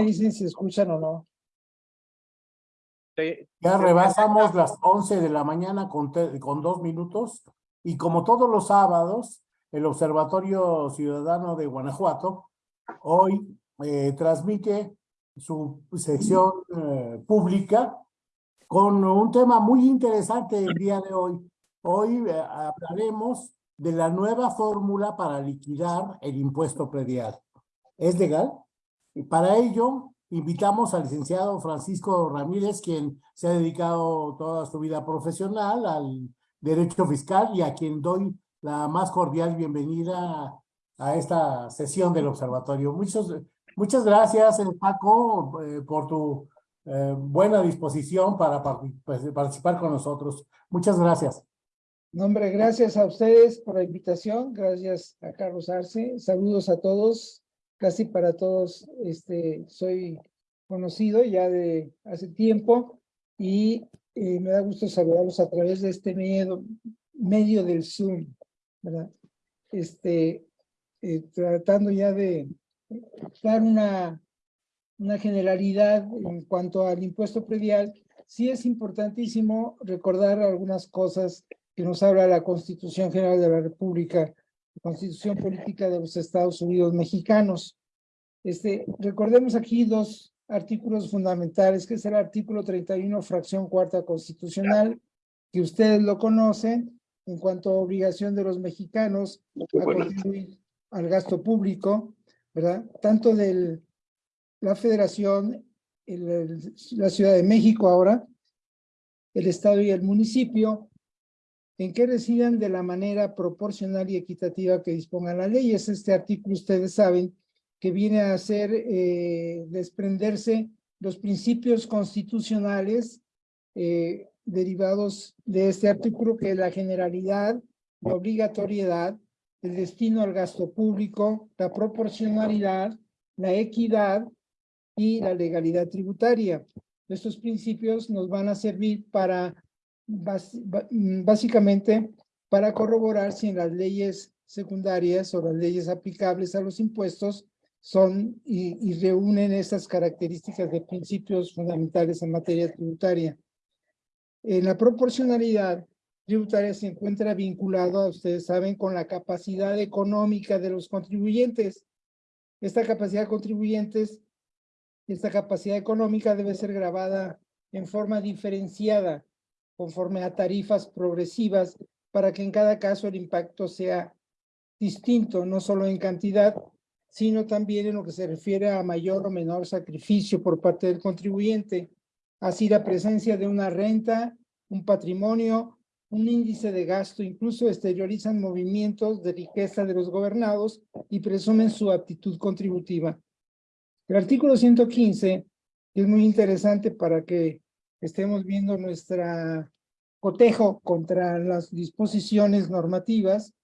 me dicen si escuchan o no. Ya rebasamos las 11 de la mañana con, te- con dos minutos y como todos los sábados, el Observatorio Ciudadano de Guanajuato hoy eh, transmite su sección eh, pública con un tema muy interesante el día de hoy. Hoy eh, hablaremos de la nueva fórmula para liquidar el impuesto predial. ¿Es legal? Y para ello, invitamos al licenciado Francisco Ramírez, quien se ha dedicado toda su vida profesional al derecho fiscal y a quien doy la más cordial bienvenida a esta sesión del observatorio. Muchas gracias, eh, Paco, eh, por tu eh, buena disposición para pues, participar con nosotros. Muchas gracias. No, hombre, gracias a ustedes por la invitación, gracias a Carlos Arce, saludos a todos, casi para todos, este, soy conocido ya de hace tiempo y eh, me da gusto saludarlos a través de este medio, medio del Zoom, ¿verdad? Este, eh, tratando ya de dar una, una generalidad en cuanto al impuesto predial, sí es importantísimo recordar algunas cosas que nos habla la Constitución General de la República, Constitución Política de los Estados Unidos Mexicanos. Este, recordemos aquí dos artículos fundamentales, que es el artículo 31, fracción cuarta constitucional, que ustedes lo conocen, en cuanto a obligación de los mexicanos a contribuir al gasto público, ¿verdad? Tanto de la Federación, el- el- la Ciudad de México ahora, el Estado y el municipio, en que residan de la manera proporcional y equitativa que dispongan las leyes. Este artículo, ustedes saben, que viene a hacer eh, desprenderse los principios constitucionales eh, derivados de este artículo, que es la generalidad, la obligatoriedad, el destino al gasto público, la proporcionalidad, la equidad y la legalidad tributaria. Estos principios nos van a servir para básicamente para corroborar si en las leyes secundarias o las leyes aplicables a los impuestos son y, y reúnen estas características de principios fundamentales en materia tributaria. En la proporcionalidad tributaria se encuentra vinculado, ustedes saben, con la capacidad económica de los contribuyentes. Esta capacidad de contribuyentes, esta capacidad económica debe ser grabada en forma diferenciada conforme a tarifas progresivas para que en cada caso el impacto sea distinto, no solo en cantidad, sino también en lo que se refiere a mayor o menor sacrificio por parte del contribuyente. Así la presencia de una renta, un patrimonio, un índice de gasto, incluso exteriorizan movimientos de riqueza de los gobernados y presumen su aptitud contributiva. El artículo 115, que es muy interesante para que estemos viendo nuestra cotejo contra las disposiciones normativas,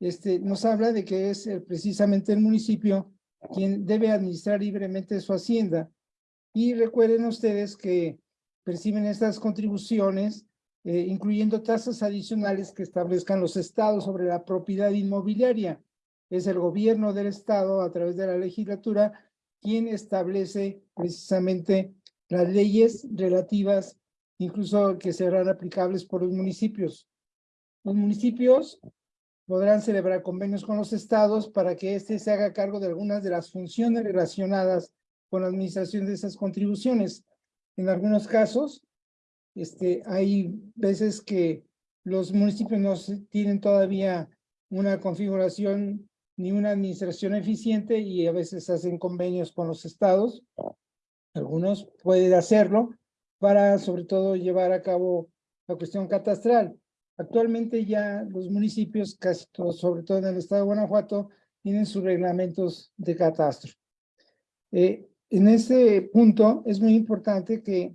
este, nos habla de que es eh, precisamente el municipio quien debe administrar libremente su hacienda. Y recuerden ustedes que perciben estas contribuciones, eh, incluyendo tasas adicionales que establezcan los estados sobre la propiedad inmobiliaria. Es el gobierno del estado, a través de la legislatura, quien establece precisamente las leyes relativas, incluso que serán aplicables por los municipios. Los municipios podrán celebrar convenios con los estados para que éste se haga cargo de algunas de las funciones relacionadas con la administración de esas contribuciones. En algunos casos, este, hay veces que los municipios no tienen todavía una configuración ni una administración eficiente y a veces hacen convenios con los estados. Algunos pueden hacerlo para sobre todo llevar a cabo la cuestión catastral. Actualmente ya los municipios, casi todos, sobre todo en el estado de Guanajuato, tienen sus reglamentos de catastro. Eh, en este punto es muy importante que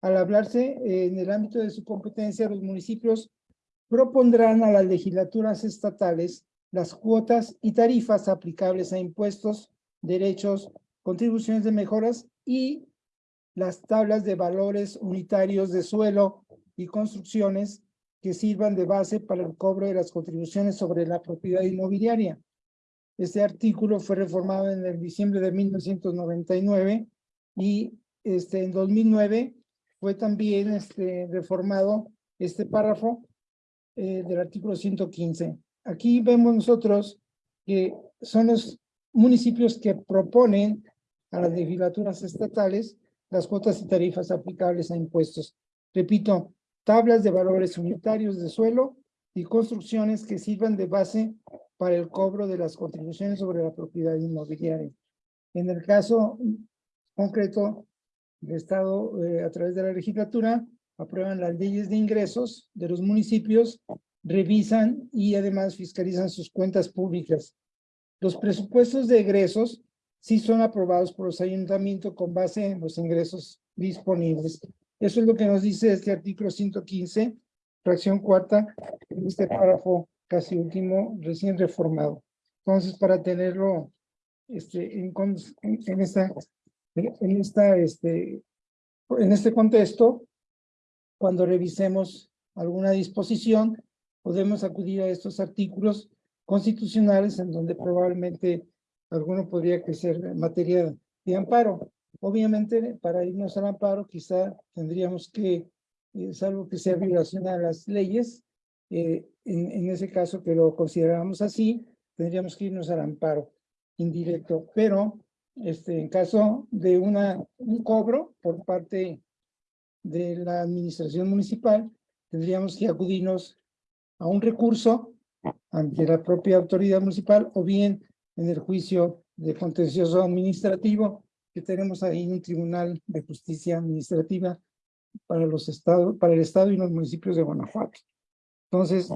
al hablarse eh, en el ámbito de su competencia, los municipios propondrán a las legislaturas estatales las cuotas y tarifas aplicables a impuestos, derechos, contribuciones de mejoras y las tablas de valores unitarios de suelo y construcciones que sirvan de base para el cobro de las contribuciones sobre la propiedad inmobiliaria. Este artículo fue reformado en el diciembre de 1999 y este, en 2009 fue también este, reformado este párrafo eh, del artículo 115. Aquí vemos nosotros que son los municipios que proponen a las legislaturas estatales las cuotas y tarifas aplicables a impuestos. Repito, tablas de valores unitarios de suelo y construcciones que sirvan de base para el cobro de las contribuciones sobre la propiedad inmobiliaria. En el caso concreto, el Estado, eh, a través de la legislatura, aprueban las leyes de ingresos de los municipios, revisan y además fiscalizan sus cuentas públicas. Los presupuestos de egresos sí son aprobados por los ayuntamientos con base en los ingresos disponibles. Eso es lo que nos dice este artículo 115, fracción cuarta, este párrafo casi último, recién reformado. Entonces, para tenerlo este, en, en, esta, en, esta, este, en este contexto, cuando revisemos alguna disposición, podemos acudir a estos artículos constitucionales en donde probablemente alguno podría crecer en materia de amparo. Obviamente, para irnos al amparo, quizá tendríamos que, eh, salvo que sea violación a las leyes, eh, en, en, ese caso que lo consideramos así, tendríamos que irnos al amparo indirecto. Pero, este, en caso de una, un cobro por parte de la administración municipal, tendríamos que acudirnos a un recurso ante la propia autoridad municipal o bien en el juicio de contencioso administrativo que tenemos ahí un tribunal de justicia administrativa para los estados, para el estado y los municipios de Guanajuato. Entonces,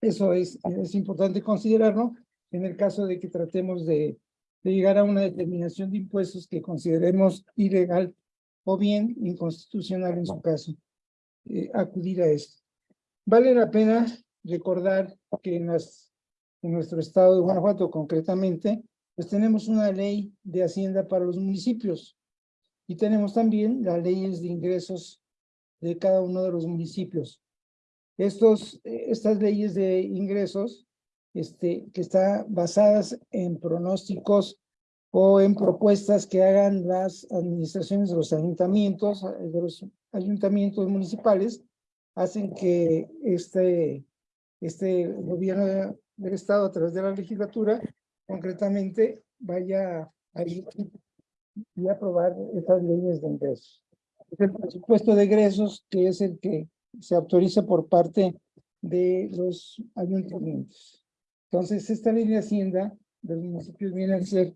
eso es, es importante considerarlo en el caso de que tratemos de, de llegar a una determinación de impuestos que consideremos ilegal o bien inconstitucional en su caso, eh, acudir a esto. Vale la pena recordar que en las en nuestro estado de Guanajuato concretamente, pues tenemos una ley de hacienda para los municipios y tenemos también las leyes de ingresos de cada uno de los municipios. Estos, estas leyes de ingresos, este, que están basadas en pronósticos o en propuestas que hagan las administraciones de los ayuntamientos, de los ayuntamientos municipales, hacen que este, este gobierno del Estado a través de la legislatura, concretamente vaya a ir y aprobar estas leyes de ingresos. el presupuesto de egresos que es el que se autoriza por parte de los ayuntamientos. Entonces, esta ley de Hacienda de los municipios viene a ser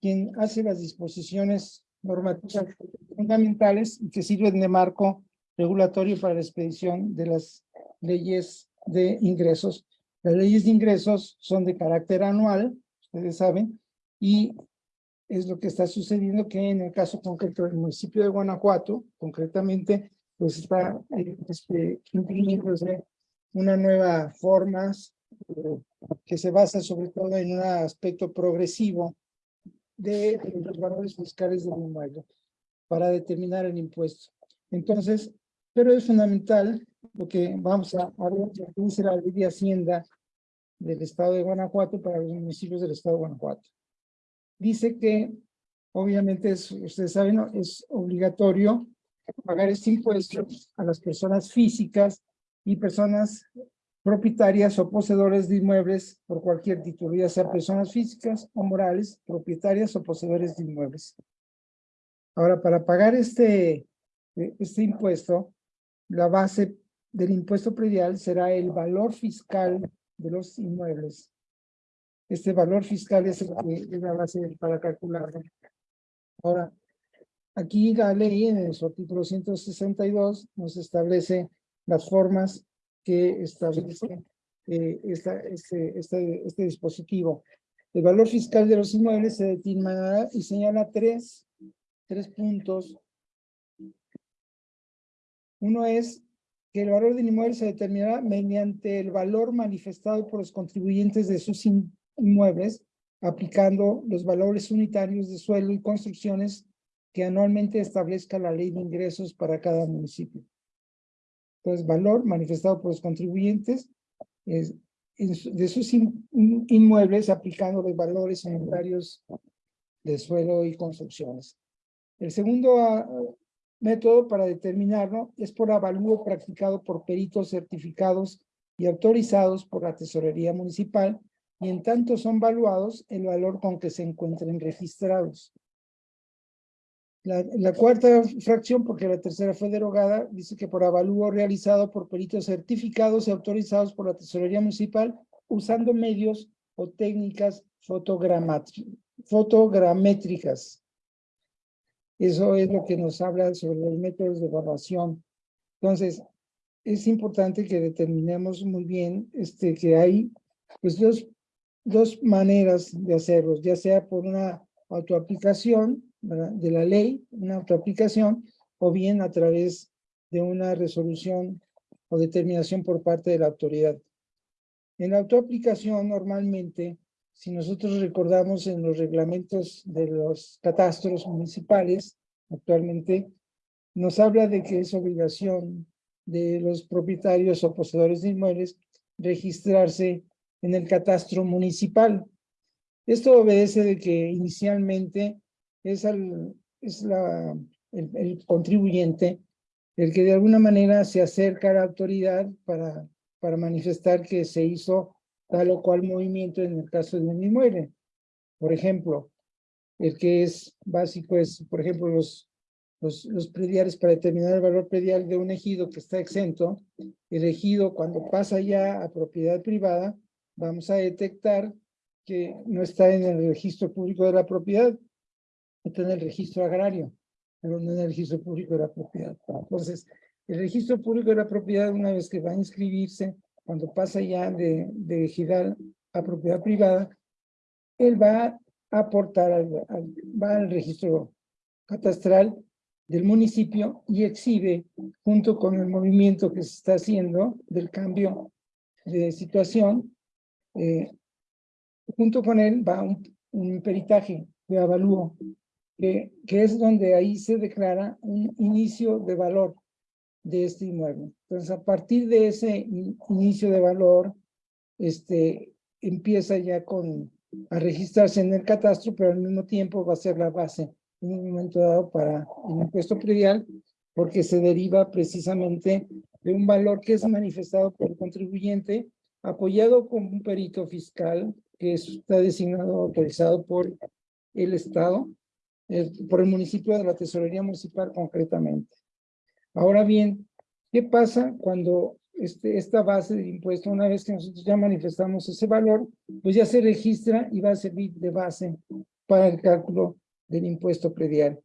quien hace las disposiciones normativas fundamentales y que sirven de marco regulatorio para la expedición de las leyes de ingresos las leyes de ingresos son de carácter anual, ustedes saben, y es lo que está sucediendo que en el caso concreto del municipio de Guanajuato, concretamente, pues está eh, este, una nueva forma eh, que se basa sobre todo en un aspecto progresivo de los valores fiscales del inmueble para determinar el impuesto. Entonces, pero es fundamental porque vamos a, ver lo que la ley de Hacienda del estado de Guanajuato para los municipios del estado de Guanajuato. Dice que, obviamente, ustedes saben, es obligatorio pagar este impuesto a las personas físicas y personas propietarias o poseedores de inmuebles por cualquier título, ya sea personas físicas o morales, propietarias o poseedores de inmuebles. Ahora, para pagar este, este impuesto, la base del impuesto predial será el valor fiscal de los inmuebles. Este valor fiscal es, el que, es la base para calcularlo. Ahora, aquí la ley en su artículo 162 nos establece las formas que establece eh, esta, este, este, este dispositivo. El valor fiscal de los inmuebles se determinará y señala tres, tres puntos. Uno es que el valor del inmueble se determinará mediante el valor manifestado por los contribuyentes de sus inmuebles, aplicando los valores unitarios de suelo y construcciones que anualmente establezca la ley de ingresos para cada municipio. Entonces, valor manifestado por los contribuyentes es, de sus inmuebles, aplicando los valores unitarios de suelo y construcciones. El segundo ah, método para determinarlo es por avalúo practicado por peritos certificados y autorizados por la Tesorería Municipal y en tanto son valuados el valor con que se encuentren registrados. La, cuarta fracción, porque la tercera fue derogada, dice que por avalúo realizado por peritos certificados y autorizados por la Tesorería Municipal usando medios o técnicas fotogramétricas. Eso es lo que nos habla sobre los métodos de evaluación. Entonces, es importante que determinemos muy bien este, que hay pues, dos, dos maneras de hacerlos, ya sea por una autoaplicación de la ley, una autoaplicación, o bien a través de una resolución o determinación por parte de la autoridad. En la autoaplicación, normalmente, si nosotros recordamos en los reglamentos de los catastros municipales, actualmente, nos habla de que es obligación de los propietarios o poseedores de inmuebles registrarse en el catastro municipal. Esto obedece de que inicialmente es, es la, el, el, contribuyente el que de alguna manera se acerca a la autoridad para, para manifestar que se hizo tal o cual movimiento en el caso de un inmueble. Por ejemplo, el que es básico es, por ejemplo, los, los, los prediales para determinar el valor predial de un ejido que está exento. El ejido, cuando pasa ya a propiedad privada, vamos a detectar que no está en el registro público de la propiedad, está en el registro agrario, pero no en el registro público de la propiedad. Entonces, el registro público de la propiedad, una vez que va a inscribirse, cuando pasa ya de, de ejidal a propiedad privada, él va a aportar, al, va al registro catastral del municipio y exhibe, junto con el movimiento que se está haciendo del cambio de situación, eh, junto con él va un, un peritaje de avalúo, que, que es donde ahí se declara un inicio de valor de este inmueble. Entonces, a partir de ese inicio de valor, este, empieza ya con, a registrarse en el catastro, pero al mismo tiempo va a ser la base en un momento dado para el impuesto predial, porque se deriva precisamente de un valor que es manifestado por el contribuyente, apoyado con un perito fiscal que está designado, autorizado por el Estado, por el municipio de la Tesorería Municipal concretamente. Ahora bien, ¿qué pasa cuando este, esta base de impuesto, una vez que nosotros ya manifestamos ese valor, pues ya se registra y va a servir de base para el cálculo del impuesto predial.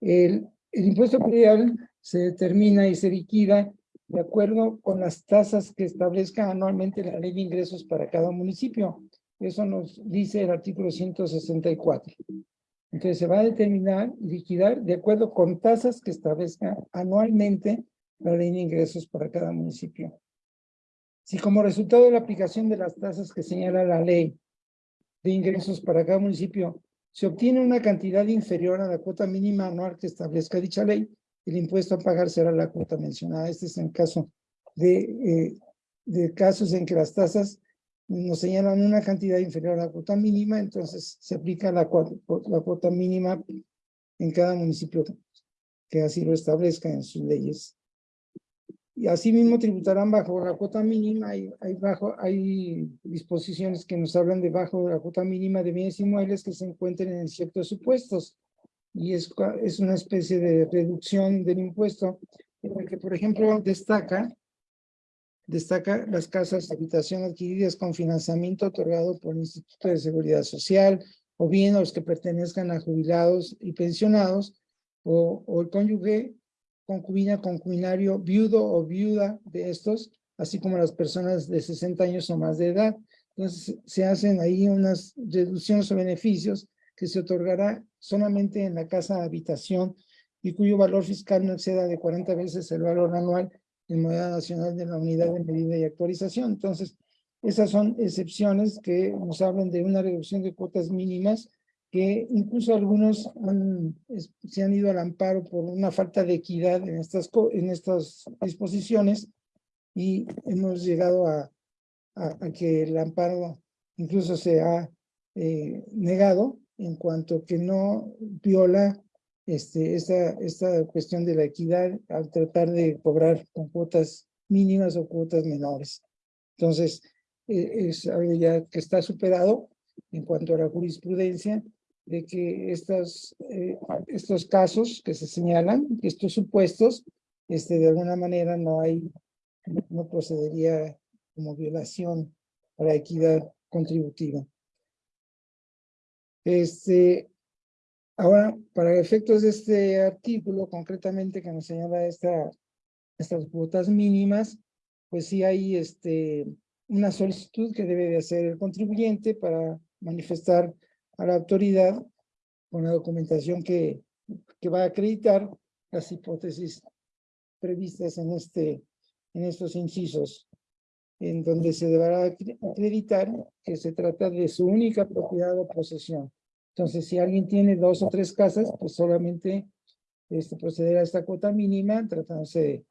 El, el impuesto predial se determina y se liquida de acuerdo con las tasas que establezca anualmente la ley de ingresos para cada municipio. Eso nos dice el artículo 164. Entonces se va a determinar y liquidar de acuerdo con tasas que establezca anualmente la ley de ingresos para cada municipio. Si como resultado de la aplicación de las tasas que señala la ley de ingresos para cada municipio se obtiene una cantidad inferior a la cuota mínima anual que establezca dicha ley, el impuesto a pagar será la cuota mencionada. Este es en caso de, eh, de casos en que las tasas nos señalan una cantidad inferior a la cuota mínima, entonces se aplica la, cuota mínima en cada municipio que así lo establezca en sus leyes. Y asimismo tributarán bajo la cuota mínima, hay, bajo, hay disposiciones que nos hablan de bajo la cuota mínima de bienes inmuebles que se encuentren en ciertos supuestos. Y es, es una especie de reducción del impuesto en el que, por ejemplo, destaca Destaca las casas de habitación adquiridas con financiamiento otorgado por el Instituto de Seguridad Social, o bien los que pertenezcan a jubilados y pensionados, o, o el cónyuge, concubina, concubinario, viudo o viuda de estos, así como las personas de 60 años o más de edad. Entonces, se hacen ahí unas reducciones o beneficios que se otorgará solamente en la casa de habitación y cuyo valor fiscal no exceda de 40 veces el valor anual en moneda nacional de la unidad de medida y actualización. Entonces, esas son excepciones que nos hablan de una reducción de cuotas mínimas que incluso algunos se han ido al amparo por una falta de equidad en estas, en estas disposiciones y hemos llegado a, a, que el amparo incluso se ha eh, negado en cuanto que no viola este, esta, esta cuestión de la equidad al tratar de cobrar con cuotas mínimas o cuotas menores. Entonces, eh, es algo ya que está superado en cuanto a la jurisprudencia de que estos, eh, estos casos que se señalan, estos supuestos, este, de alguna manera no hay, no procedería como violación a la equidad contributiva. Este, ahora, para efectos de este artículo, concretamente que nos señala esta, estas cuotas mínimas, pues sí hay este, una solicitud que debe de hacer el contribuyente para manifestar a la autoridad con la documentación que, va a acreditar las hipótesis previstas en, este, en estos incisos, en donde se deberá acreditar que se trata de su única propiedad o posesión. Entonces, si alguien tiene dos o tres casas, pues solamente este, procederá a esta cuota mínima, tratándose de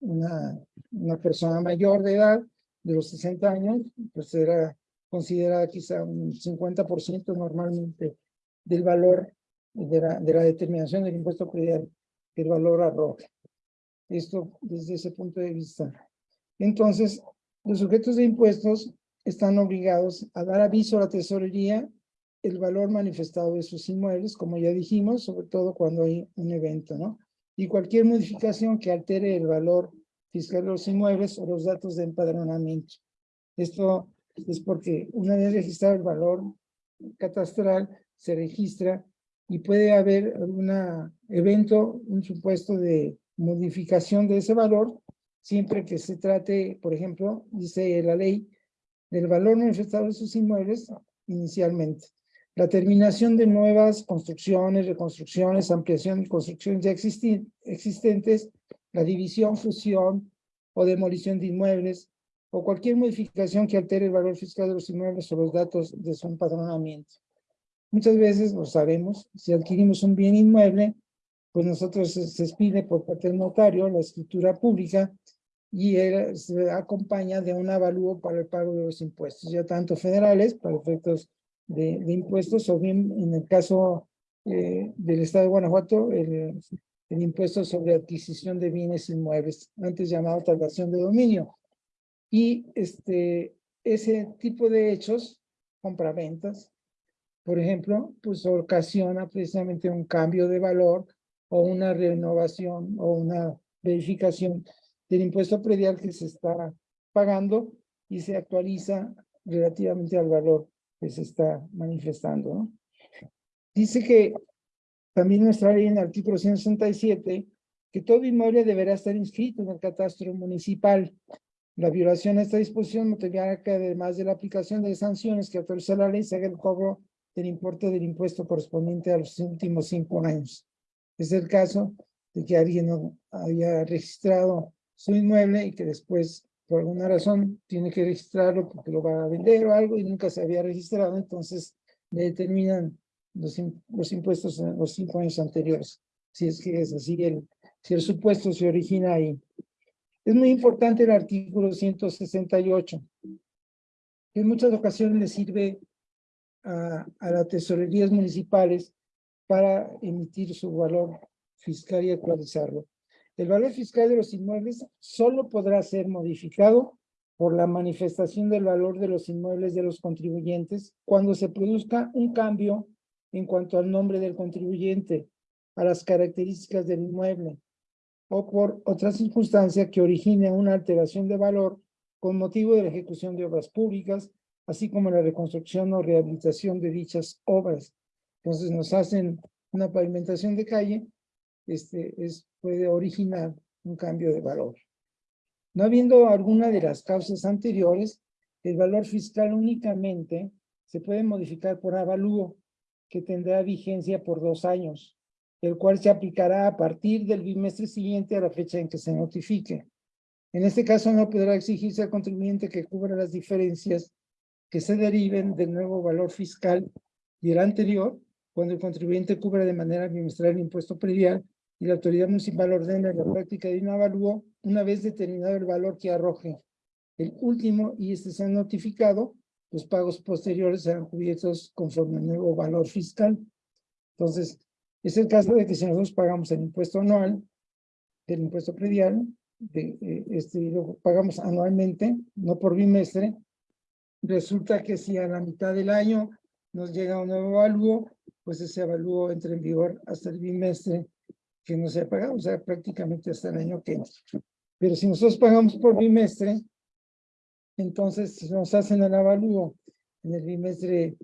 una, una persona mayor de edad, de los 60 años, pues será considerada quizá un 50% normalmente del valor de la, de la determinación del impuesto predial, que el valor arroja. Esto desde ese punto de vista. Entonces, los sujetos de impuestos están obligados a dar aviso a la tesorería el valor manifestado de sus inmuebles, como ya dijimos, sobre todo cuando hay un evento, ¿no? Y cualquier modificación que altere el valor fiscal de los inmuebles o los datos de empadronamiento. Esto es porque una vez registrado el valor catastral, se registra y puede haber algún evento, un supuesto de modificación de ese valor, siempre que se trate, por ejemplo, dice la ley, del valor manifestado de sus inmuebles inicialmente. La terminación de nuevas construcciones, reconstrucciones, ampliación y construcciones ya existentes, la división, fusión o demolición de inmuebles, o cualquier modificación que altere el valor fiscal de los inmuebles o los datos de su empadronamiento. Muchas veces lo sabemos, si adquirimos un bien inmueble, pues nosotros se, expide por parte del notario la escritura pública y se acompaña de un avalúo para el pago de los impuestos, ya tanto federales, para efectos de, impuestos, o bien en el caso eh, del Estado de Guanajuato, el, el impuesto sobre adquisición de bienes inmuebles, antes llamado tasación de dominio. Y este, ese tipo de hechos, compraventas, por ejemplo, pues ocasiona precisamente un cambio de valor o una renovación o una verificación del impuesto predial que se está pagando y se actualiza relativamente al valor que se está manifestando. ¿no? Dice que también nuestra ley en el artículo 167 que todo inmueble deberá estar inscrito en el catastro municipal la violación a esta disposición motivará que además de la aplicación de sanciones que autoriza la ley, se haga el cobro del importe del impuesto correspondiente a los últimos cinco años. Es el caso de que alguien no haya registrado su inmueble y que después, por alguna razón, tiene que registrarlo porque lo va a vender o algo y nunca se había registrado, entonces le determinan los, los impuestos en los cinco años anteriores. Si es que es así, el, si el supuesto se origina ahí. Es muy importante el artículo 168, que en muchas ocasiones le sirve a, a las tesorerías municipales para emitir su valor fiscal y actualizarlo. El valor fiscal de los inmuebles solo podrá ser modificado por la manifestación del valor de los inmuebles de los contribuyentes cuando se produzca un cambio en cuanto al nombre del contribuyente, a las características del inmueble, o por otra circunstancia que origine una alteración de valor con motivo de la ejecución de obras públicas, así como la reconstrucción o rehabilitación de dichas obras. Entonces nos hacen una pavimentación de calle, este es, puede originar un cambio de valor. No habiendo alguna de las causas anteriores, el valor fiscal únicamente se puede modificar por avalúo, que tendrá vigencia por dos años el cual se aplicará a partir del bimestre siguiente a la fecha en que se notifique. En este caso no podrá exigirse al contribuyente que cubra las diferencias que se deriven del nuevo valor fiscal y el anterior, cuando el contribuyente cubra de manera bimestral el impuesto predial y la autoridad municipal ordena la práctica de un avalúo una vez determinado el valor que arroje el último y este se ha notificado, los pagos posteriores serán cubiertos conforme al nuevo valor fiscal. Entonces, Es el caso de que si nosotros pagamos el impuesto anual del impuesto predial, de, eh, este, lo pagamos anualmente, no por bimestre, resulta que si a la mitad del año nos llega un nuevo avalúo, pues ese avalúo entra en vigor hasta el bimestre que no se ha pagado, o sea, prácticamente hasta el año que entra. Pero si nosotros pagamos por bimestre, entonces si nos hacen el avalúo en el bimestre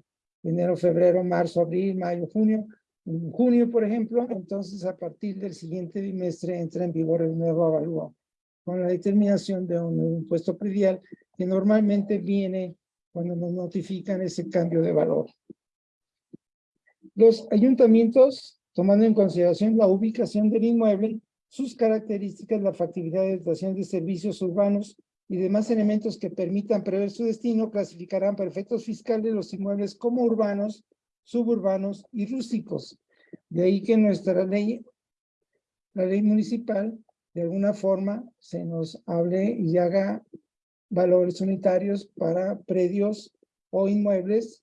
enero, febrero, marzo, abril, mayo, junio, en junio, por ejemplo, entonces a partir del siguiente bimestre entra en vigor el nuevo avalúo con la determinación de un impuesto predial que normalmente viene cuando nos notifican ese cambio de valor. Los ayuntamientos, tomando en consideración la ubicación del inmueble, sus características, la factibilidad de dotación de servicios urbanos y demás elementos que permitan prever su destino, clasificarán para efectos fiscales los inmuebles como urbanos, suburbanos y rústicos. De ahí que nuestra ley, la ley municipal, de alguna forma se nos hable y haga valores unitarios para predios o inmuebles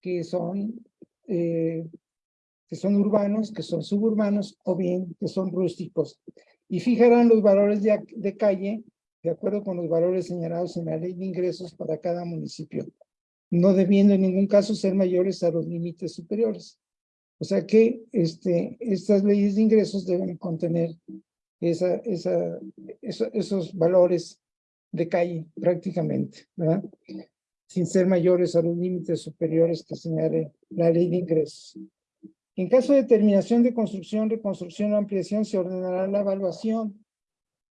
que son, eh, que son urbanos, que son suburbanos o bien que son rústicos. Y fijarán los valores de, de calle de acuerdo con los valores señalados en la ley de ingresos para cada municipio, no debiendo en ningún caso ser mayores a los límites superiores. O sea que este, estas leyes de ingresos deben contener esa, esa, esos valores de calle prácticamente, ¿verdad? sin ser mayores a los límites superiores que señale la ley de ingresos. En caso de terminación de construcción, reconstrucción o ampliación, se ordenará la evaluación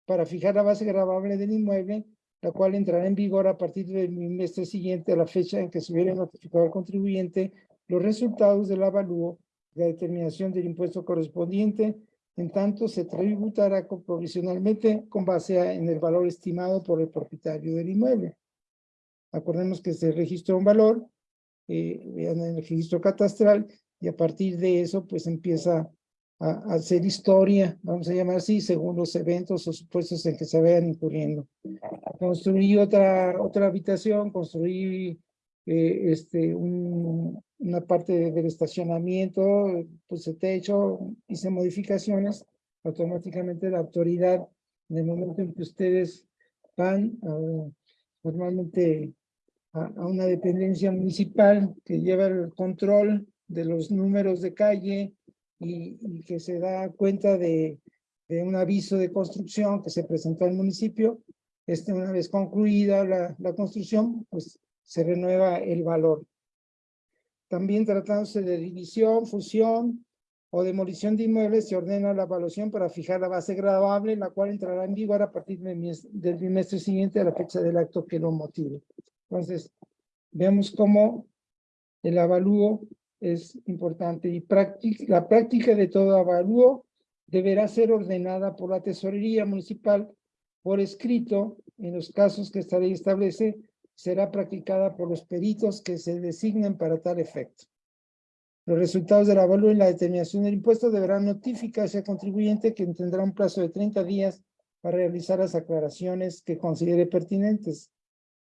para fijar la base grabable del inmueble, la cual entrará en vigor a partir del bimestre siguiente a la fecha en que se hubiera notificado al contribuyente los resultados del avalúo, la determinación del impuesto correspondiente en tanto se tributará provisionalmente con base en el valor estimado por el propietario del inmueble. Acordemos que se registra un valor, eh, en el registro catastral, y a partir de eso, pues empieza a, hacer historia, vamos a llamar así, según los eventos o supuestos en que se vayan incurriendo. Construí otra, otra habitación, construí eh, este, un, una parte del estacionamiento, puse techo, hice modificaciones, automáticamente la autoridad, en el momento en que ustedes van normalmente a, una dependencia municipal que lleva el control de los números de calle y, que se da cuenta de, de, un aviso de construcción que se presentó al municipio, este, una vez concluida la, la construcción, pues se renueva el valor. También tratándose de división, fusión o demolición de inmuebles, se ordena la evaluación para fijar la base gradable, la cual entrará en vigor a partir del trimestre siguiente a la fecha del acto que lo motive. Entonces, vemos cómo el avalúo es importante y la práctica de todo avalúo deberá ser ordenada por la tesorería municipal por escrito en los casos que esta ley establece será practicada por los peritos que se designen para tal efecto. Los resultados del avalúo y la determinación del impuesto deberán notificarse al contribuyente que tendrá un plazo de 30 días para realizar las aclaraciones que considere pertinentes.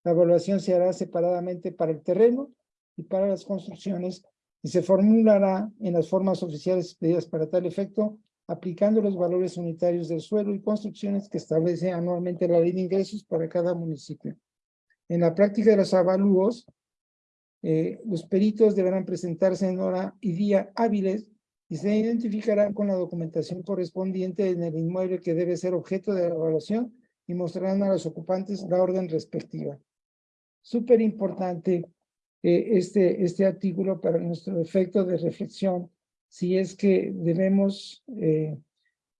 La evaluación se hará separadamente para el terreno y para las construcciones y se formulará en las formas oficiales pedidas para tal efecto, aplicando los valores unitarios del suelo y construcciones que establece anualmente la ley de ingresos para cada municipio. En la práctica de los avalúos, eh, los peritos deberán presentarse en hora y día hábiles y se identificarán con la documentación correspondiente en el inmueble que debe ser objeto de la evaluación y mostrarán a los ocupantes la orden respectiva. Súper importante eh, este, este artículo para nuestro efecto de reflexión, si es que debemos eh,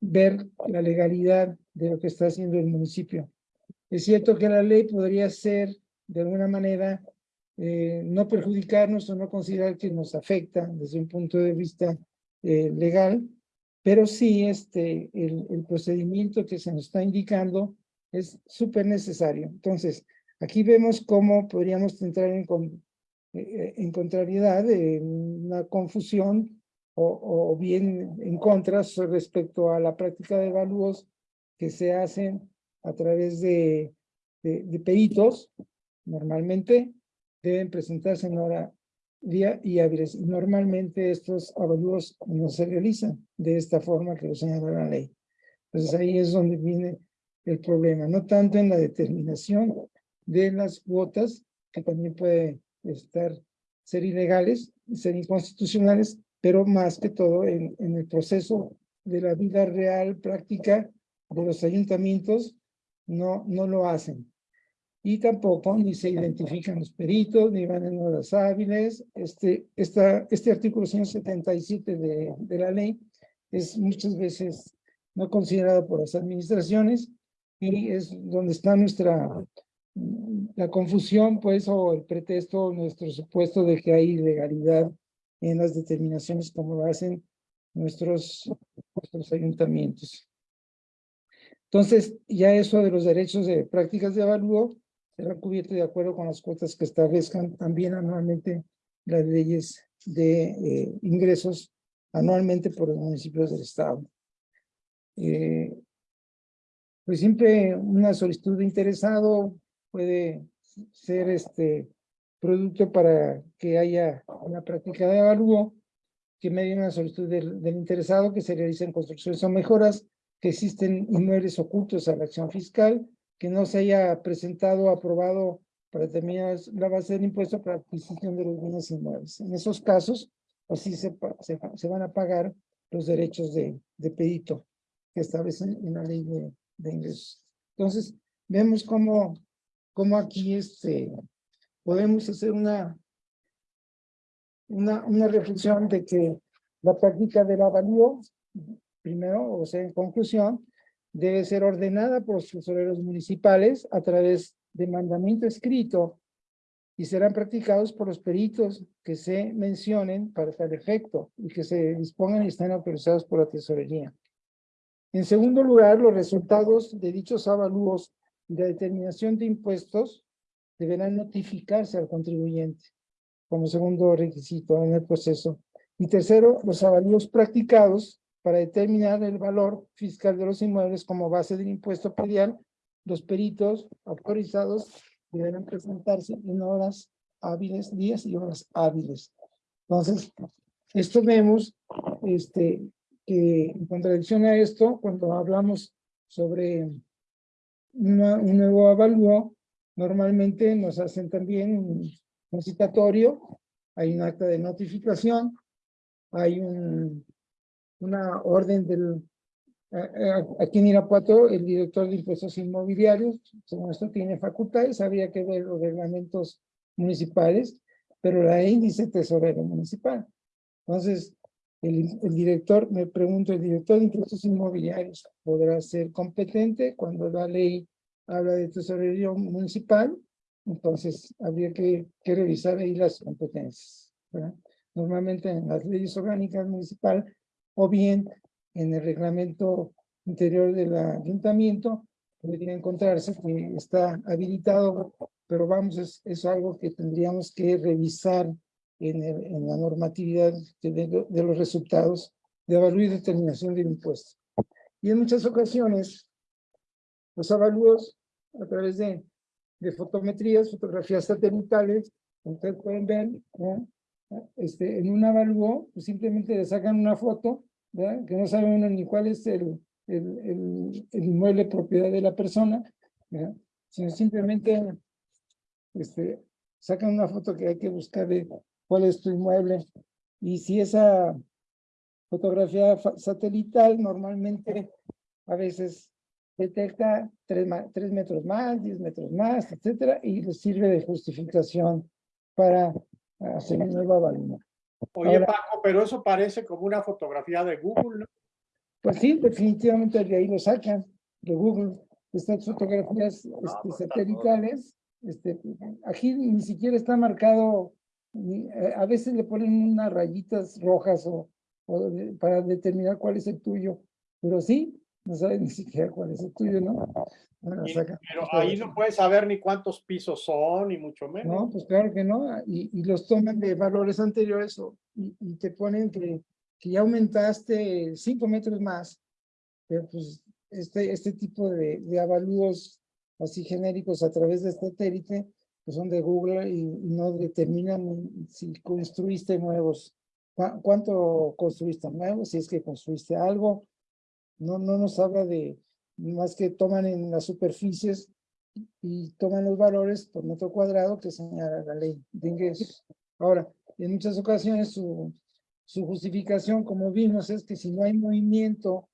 ver la legalidad de lo que está haciendo el municipio. Es cierto que la ley podría ser, de alguna manera, eh, no perjudicarnos o no considerar que nos afecta desde un punto de vista eh, legal, pero sí este, el, el, procedimiento que se nos está indicando es súper necesario. Entonces, aquí vemos cómo podríamos entrar en, en contrariedad, en una confusión o, o bien en contra respecto a la práctica de evalúos que se hacen a través de, de, peritos, normalmente deben presentarse en hora vía y hábiles. Normalmente estos avalúos no se realizan de esta forma que lo señala la ley. Entonces ahí es donde viene el problema, no tanto en la determinación de las cuotas, que también puede estar, ser ilegales, ser inconstitucionales, pero más que todo en, en el proceso de la vida real, práctica de los ayuntamientos, no, no lo hacen. Y tampoco ni se identifican los peritos, ni van en horas hábiles. Este, esta, este artículo 177 de, de la ley es muchas veces no considerado por las administraciones y es donde está nuestra la confusión, pues, o el pretexto, nuestro supuesto de que hay ilegalidad en las determinaciones como lo hacen nuestros, ayuntamientos. Entonces, ya eso de los derechos de prácticas de avalúo será cubierto de acuerdo con las cuotas que establezcan también anualmente las leyes de eh, ingresos anualmente por los municipios del estado. Eh, pues siempre una solicitud de interesado puede ser este producto para que haya una práctica de avalúo que medie una solicitud del, del, interesado que se realicen construcciones o mejoras, que existen inmuebles ocultos a la acción fiscal, que no se haya presentado o aprobado para determinar la base del impuesto para adquisición de los bienes inmuebles. En esos casos, así se, se, se van a pagar los derechos de, de pedito que establecen en la ley de, de ingresos. Entonces, vemos cómo, cómo aquí este, podemos hacer una, una, reflexión de que la práctica del avalúo, primero, o sea, en conclusión, debe ser ordenada por los tesoreros municipales a través de mandamiento escrito y serán practicados por los peritos que se mencionen para tal efecto y que se dispongan y estén autorizados por la tesorería. En segundo lugar, los resultados de dichos avalúos de determinación de impuestos deberán notificarse al contribuyente como segundo requisito en el proceso. Y tercero, los avalúos practicados para determinar el valor fiscal de los inmuebles como base del impuesto predial, los peritos autorizados deberán presentarse en horas hábiles, días y horas hábiles. Entonces, esto vemos este, que en contradicción a esto, cuando hablamos sobre un nuevo avalúo, normalmente nos hacen también un, citatorio, hay un acta de notificación, hay un, una orden del... Aquí en Irapuato, el director de impuestos inmobiliarios, según esto, tiene facultades, había que ver los reglamentos municipales, pero la índice tesorero municipal. Entonces, el, el, director, me pregunto, ¿el director de impuestos inmobiliarios podrá ser competente cuando la ley habla de tesorería municipal? Entonces, habría que, que revisar ahí las competencias. ¿verdad? Normalmente en las leyes orgánicas municipal o bien en el reglamento interior del ayuntamiento podría encontrarse que está habilitado, pero vamos, es, es algo que tendríamos que revisar en, la normatividad de, de, los resultados de avalúo y determinación del impuesto. Y en muchas ocasiones, los avalúos a través de, de fotometrías, fotografías satelitales, ustedes pueden ver, este, en un avalúo, pues simplemente le sacan una foto, ¿verdad? que no saben uno ni cuál es el, el, el, el inmueble propiedad de la persona, ¿verdad? sino simplemente este, sacan una foto que hay que buscar de cuál es tu inmueble. Y si esa fotografía satelital normalmente a veces detecta tres, tres metros más, diez metros más, etcétera, y le sirve de justificación para hacer un nuevo avalúo. Oye, Paco, pero eso parece como una fotografía de Google, ¿no? Pues sí, definitivamente de ahí lo sacan, de Google. Estas fotografías este, pues, satelitales, este, aquí ni siquiera está marcado a veces le ponen unas rayitas rojas o, o para determinar cuál es el tuyo, pero sí, no saben ni siquiera cuál es el tuyo, ¿no? Bueno, y, saca, pero ahí no puedes saber ni cuántos pisos son, ni mucho menos. No, pues claro que no, y, y los toman de valores anteriores o, y, y, te ponen que, que ya aumentaste cinco metros más, pero pues este, este tipo de, de avalúos así genéricos a través de satélite, que son de Google y, no determinan si construiste nuevos, cuánto construiste nuevo, si es que construiste algo. No, no nos habla de, más que toman en las superficies y toman los valores por metro cuadrado que señala la ley de ingresos. Ahora, en muchas ocasiones su, su justificación, como vimos, es que si no hay movimiento,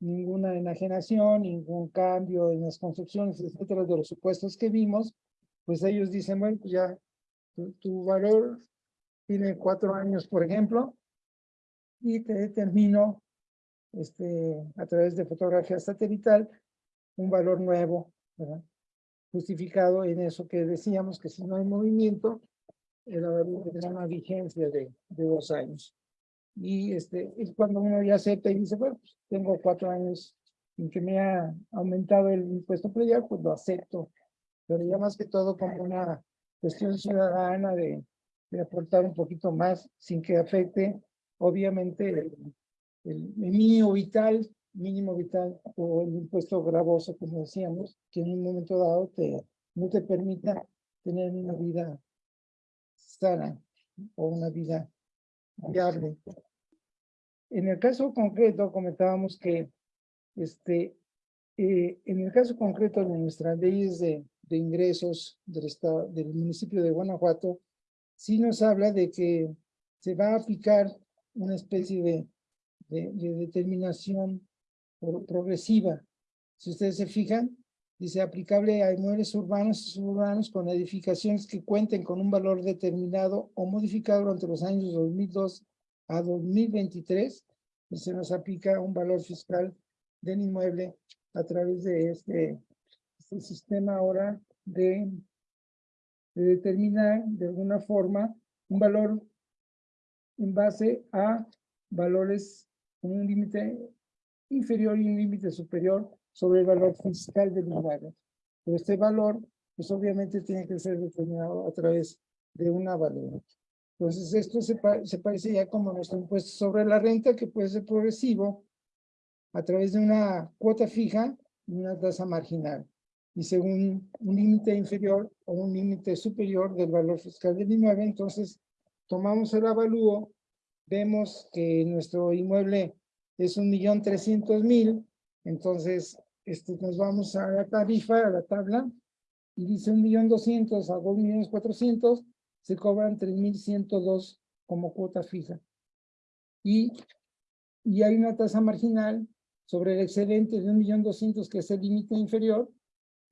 ninguna enajenación, ningún cambio en las construcciones, etcétera, de los supuestos que vimos, pues ellos dicen, bueno, pues ya tu, tu valor tiene cuatro años, por ejemplo, y te determino este, a través de fotografía satelital un valor nuevo, ¿verdad? justificado en eso que decíamos, que si no hay movimiento, el valor tendrá una vigencia de, de dos años. Y este, es cuando uno ya acepta y dice, bueno, pues, tengo cuatro años en que me ha aumentado el impuesto predial, pues lo acepto. Pero ya más que todo como una cuestión ciudadana de, de aportar un poquito más sin que afecte, obviamente, el, el mínimo vital, mínimo vital o el impuesto gravoso, como decíamos, que en un momento dado te, no te permita tener una vida sana o una vida viable. En el caso concreto, comentábamos que este, eh, en el caso concreto de nuestras leyes de, de ingresos del municipio de Guanajuato, sí nos habla de que se va a aplicar una especie de, de, de determinación pro- progresiva. Si ustedes se fijan, dice aplicable a inmuebles urbanos y suburbanos con edificaciones que cuenten con un valor determinado o modificado durante los años 2002 a 2023, y se nos aplica un valor fiscal del inmueble a través de este, este sistema ahora de, de determinar de alguna forma un valor en base a valores con un límite inferior y un límite superior sobre el valor fiscal del inmueble. Pero este valor, pues obviamente tiene que ser determinado a través de una valor. Entonces, esto se, pa- se parece ya como nuestro impuesto sobre la renta, que puede ser progresivo a través de una cuota fija y una tasa marginal. Y según un límite inferior o un límite superior del valor fiscal del inmueble, entonces tomamos el avalúo, vemos que nuestro inmueble es un millón trescientos mil, entonces este, nos vamos a la tarifa, a la tabla, y dice un millón doscientos a dos millones cuatrocientos, se cobran tres mil ciento dos como cuota fija. Y, y hay una tasa marginal sobre el excedente de un millón doscientos, que es el límite inferior,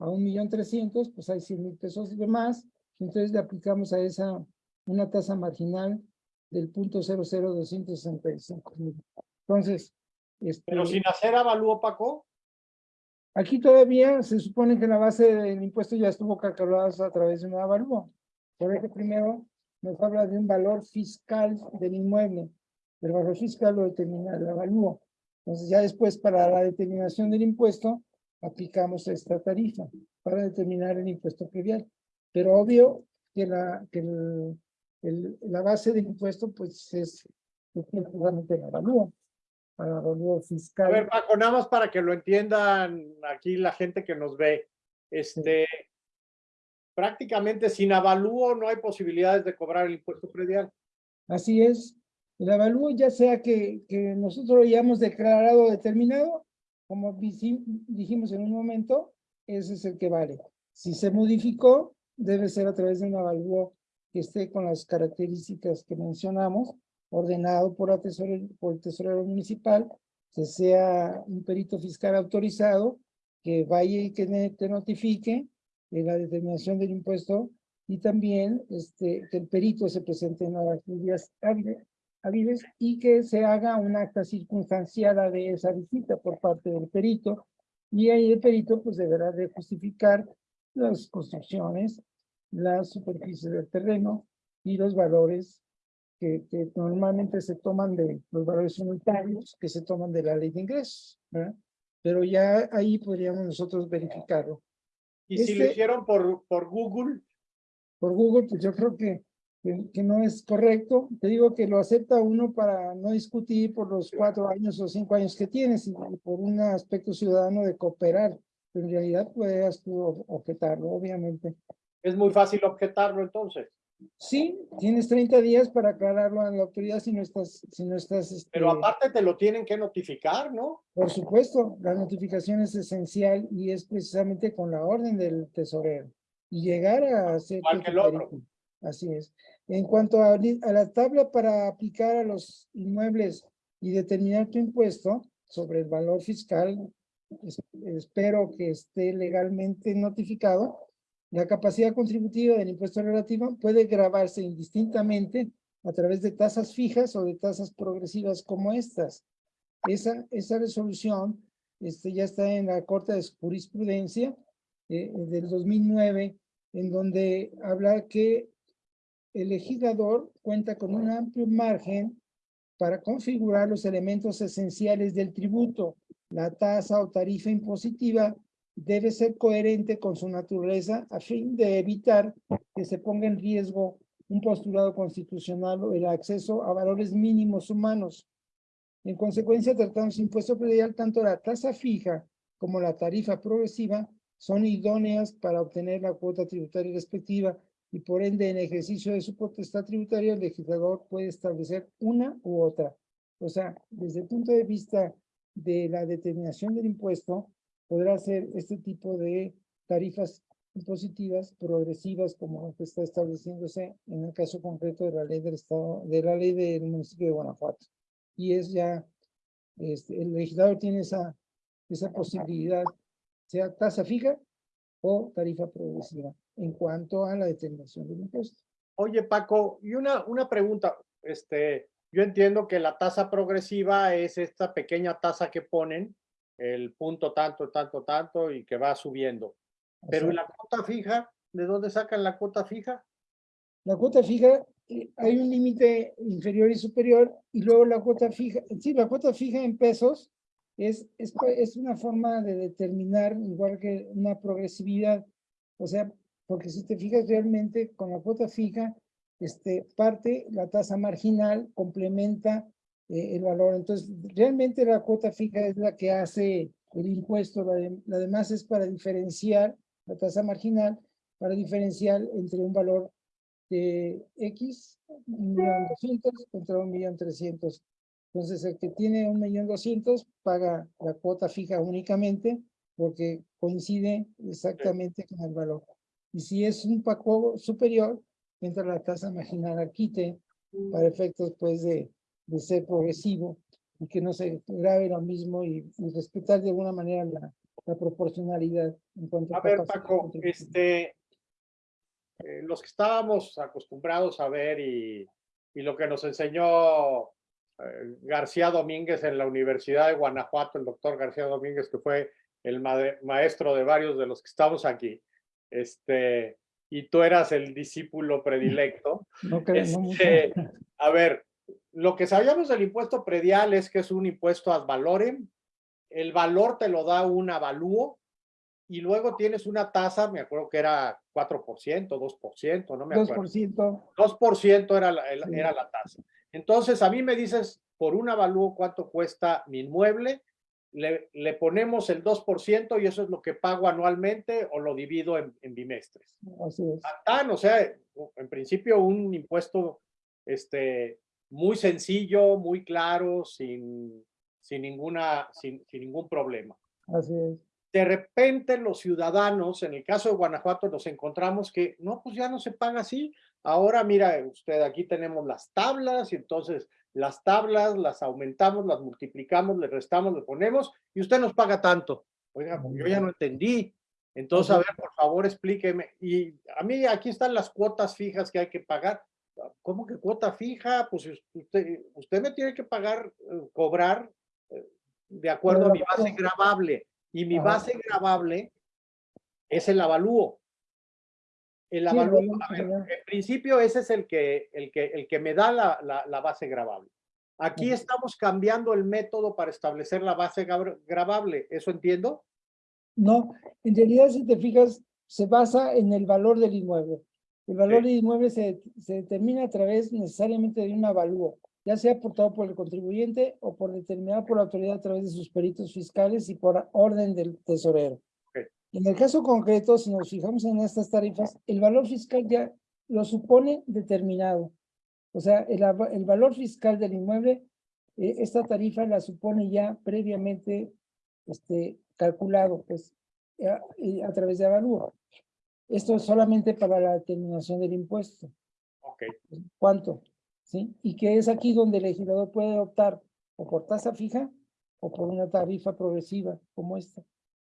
a un millón trescientos, pues hay cien mil pesos de más, entonces le aplicamos a esa una tasa marginal del punto cero mil. Entonces, este, Pero sin hacer avalúo, Paco. Aquí todavía se supone que la base del impuesto ya estuvo calculada a través de una avalúo. Por eso primero nos habla de un valor fiscal del inmueble. El valor fiscal lo determina el avalúo. Entonces ya después para la determinación del impuesto aplicamos esta tarifa para determinar el impuesto predial. Pero obvio que la, que el- el- la base del impuesto pues es precisamente el avalúo. Para el avalúo fiscal. A ver, Paco, nada más para que lo entiendan aquí la gente que nos ve. Este, prácticamente sin avalúo no hay posibilidades de cobrar el impuesto predial. Así es. El avalúo, ya sea que, que nosotros lo hayamos declarado determinado, como dijimos en un momento, ese es el que vale. Si se modificó, debe ser a través de un avalúo que esté con las características que mencionamos, ordenado por, por el tesorero municipal, que sea un perito fiscal autorizado, que vaya y que te notifique de la determinación del impuesto y también este, que el perito se presente en las días hábiles, hábiles y que se haga un acta circunstanciada de esa visita por parte del perito y ahí el perito pues deberá de justificar las construcciones, las superficies del terreno y los valores que, que normalmente se toman de los valores unitarios que se toman de la ley de ingresos, ¿verdad? Pero ya ahí podríamos nosotros verificarlo. Y si lo Este- hicieron por, por Google, por Google, pues yo creo que, que, que no es correcto. Te digo que lo acepta uno para no discutir por los cuatro años o cinco años que tienes, por un aspecto ciudadano de cooperar. Pero en realidad puedes tú ob- objetarlo, obviamente. Es muy fácil objetarlo entonces. Sí, tienes 30 días para aclararlo a la autoridad si no estás, si no estás. Pero este, aparte te lo tienen que notificar, ¿no? Por supuesto, la notificación es esencial y es precisamente con la orden del tesorero. Y llegar a hacer. Igual que el otro. Así es. En cuanto a, a la tabla para aplicar a los inmuebles y determinar tu impuesto sobre el valor fiscal, es- espero que esté legalmente notificado. La capacidad contributiva del impuesto relativo puede grabarse indistintamente a través de tasas fijas o de tasas progresivas como estas. Esa, esa resolución este, ya está en la Corte de Jurisprudencia eh, del 2009, en donde habla que el legislador cuenta con un amplio margen para configurar los elementos esenciales del tributo. La tasa o tarifa impositiva debe ser coherente con su naturaleza a fin de evitar que se ponga en riesgo un postulado constitucional o el acceso a valores mínimos humanos. En consecuencia, tratándose de impuesto predial, tanto la tasa fija como la tarifa progresiva son idóneas para obtener la cuota tributaria respectiva y por ende en ejercicio de su potestad tributaria el legislador puede establecer una u otra. O sea, desde el punto de vista de la determinación del impuesto, podrá ser este tipo de tarifas impositivas progresivas como está estableciéndose en el caso concreto de la ley del estado, de la ley del municipio de Guanajuato. Y es ya, este, el legislador tiene esa, esa posibilidad, sea tasa fija o tarifa progresiva en cuanto a la determinación del impuesto. Oye, Paco, y una, una pregunta, este, yo entiendo que la tasa progresiva es esta pequeña tasa que ponen, el punto tanto, tanto, tanto, y que va subiendo. Pero ¿y Así. la cuota fija? ¿De dónde sacan la cuota fija? La cuota fija, eh, hay un límite inferior y superior, y luego la cuota fija, sí, la cuota fija en pesos es, es, es una forma de determinar, igual que una progresividad, o sea, porque si te fijas realmente con la cuota fija, este, parte la tasa marginal, complementa eh, el valor, entonces realmente la cuota fija es la que hace el impuesto, la, de- la demás es para diferenciar la tasa marginal, para diferenciar entre un valor de X, un millón doscientos contra un millón trescientos. Entonces, el que tiene un millón doscientos paga la cuota fija únicamente porque coincide exactamente con el valor. Y si es un pago superior, entra la tasa marginal al quite para efectos pues de, de ser progresivo y que no se grave lo mismo y, y respetar de alguna manera la, la proporcionalidad en cuanto A ver, capacidad Paco, este, eh, los que estábamos acostumbrados a ver y, y lo que nos enseñó eh, García Domínguez en la Universidad de Guanajuato, el doctor García Domínguez, que fue el ma- maestro de varios de los que estamos aquí, este, y tú eras el discípulo predilecto. No creo, no. Este, a ver, lo que sabíamos del impuesto predial es que es un impuesto ad valorem. El valor te lo da un avalúo y luego tienes una tasa, me acuerdo que era 4%, 2%, no me acuerdo. 2%. 2% era la, era la tasa. Entonces, a mí me dices, por un avalúo, ¿cuánto cuesta mi inmueble? Le, le ponemos el 2% y eso es lo que pago anualmente o lo divido en, en bimestres. Así es. Tan, o sea, en principio un impuesto este, muy sencillo, muy claro, sin, sin, ninguna, sin, sin ningún problema. Así es. De repente los ciudadanos, en el caso de Guanajuato, nos encontramos que no, pues ya no se paga así. Ahora, mira, usted, aquí tenemos las tablas y entonces las tablas las aumentamos, las multiplicamos, le restamos, le ponemos y usted nos paga tanto. Oiga, pues, yo ya no entendí. Entonces, a ver, por favor, explíqueme. Y a mí aquí están las cuotas fijas que hay que pagar. ¿Cómo que cuota fija? Pues usted, usted me tiene que pagar, eh, cobrar eh, de acuerdo a mi base gravable. Y mi base gravable es el avalúo. El avalúo, a ver, general. en principio ese es el que, el que, el que me da la, la, la base gravable. Aquí estamos cambiando el método para establecer la base gra- gravable. ¿Eso entiendo? No, en realidad, si te fijas, se basa en el valor del inmueble. El valor Sí. del inmueble se, se determina a través necesariamente de un avalúo, ya sea aportado por el contribuyente o por determinado por la autoridad a través de sus peritos fiscales y por orden del tesorero. En el caso concreto, si nos fijamos en estas tarifas, el valor fiscal ya lo supone determinado. O sea, el, valor fiscal del inmueble, eh, esta tarifa la supone ya previamente este, calculado, pues, a, y a través de avalúo. Esto es solamente para la determinación del impuesto. Ok, ¿Cuánto? ¿Sí? Y que es aquí donde el legislador puede optar o por tasa fija o por una tarifa progresiva como esta.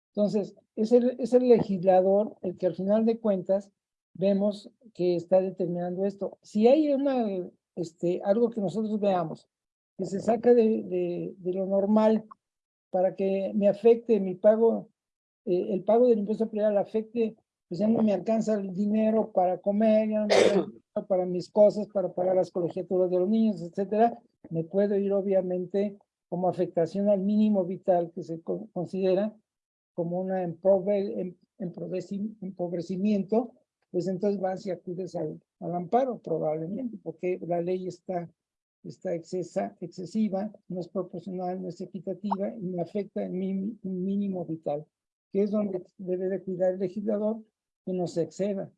Entonces, es el, es el legislador el que al final de cuentas vemos que está determinando esto. Si hay una, este, algo que nosotros veamos que se saca de, de, de lo normal para que me afecte mi pago, eh, el pago del impuesto predial afecte, pues ya no me alcanza el dinero para comer, ya no me alcanza para mis cosas, para pagar las colegiaturas de los niños, etcétera, me puedo ir obviamente como afectación al mínimo vital que se co- considera como empobre- em- empobreci- empobrecimiento, pues entonces vas y acudes al, al amparo probablemente, porque la ley está, está excesa, excesiva, no es proporcional, no es equitativa y me afecta mi mínimo vital, que es donde debe de cuidar el legislador que no se exceda,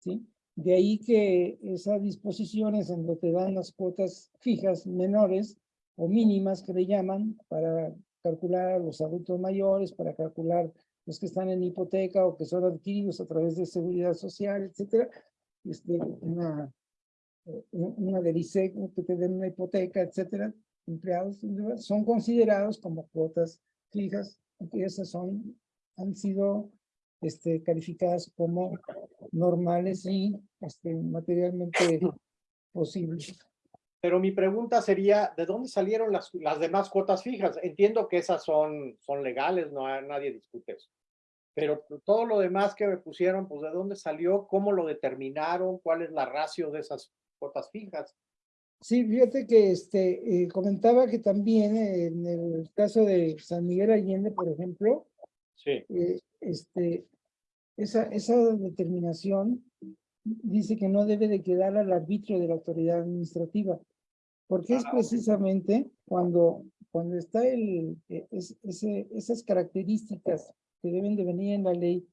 ¿sí? De ahí que esas disposiciones en donde te dan las cuotas fijas menores o mínimas que le llaman para calcular a los adultos mayores, para calcular los que están en hipoteca o que son adquiridos a través de seguridad social, etcétera, este, una, eh, una del ISEC, que te den una hipoteca, etcétera, empleados son considerados como cuotas fijas, y esas son, han sido este, calificadas como normales y este, materialmente posibles. Pero mi pregunta sería, ¿de dónde salieron las, las demás cuotas fijas? Entiendo que esas son, son legales, no nadie discute eso. Pero todo lo demás que me pusieron, pues ¿de dónde salió? ¿Cómo lo determinaron? ¿Cuál es la ratio de esas cuotas fijas? Sí, fíjate que este, eh, comentaba que también eh, en el caso de San Miguel Allende, por ejemplo, Sí. eh, este, esa, esa determinación dice que no debe de quedar al arbitrio de la autoridad administrativa, porque es Ah, ok. precisamente cuando, cuando está el, eh, es- ese, esas características que deben de venir en la ley,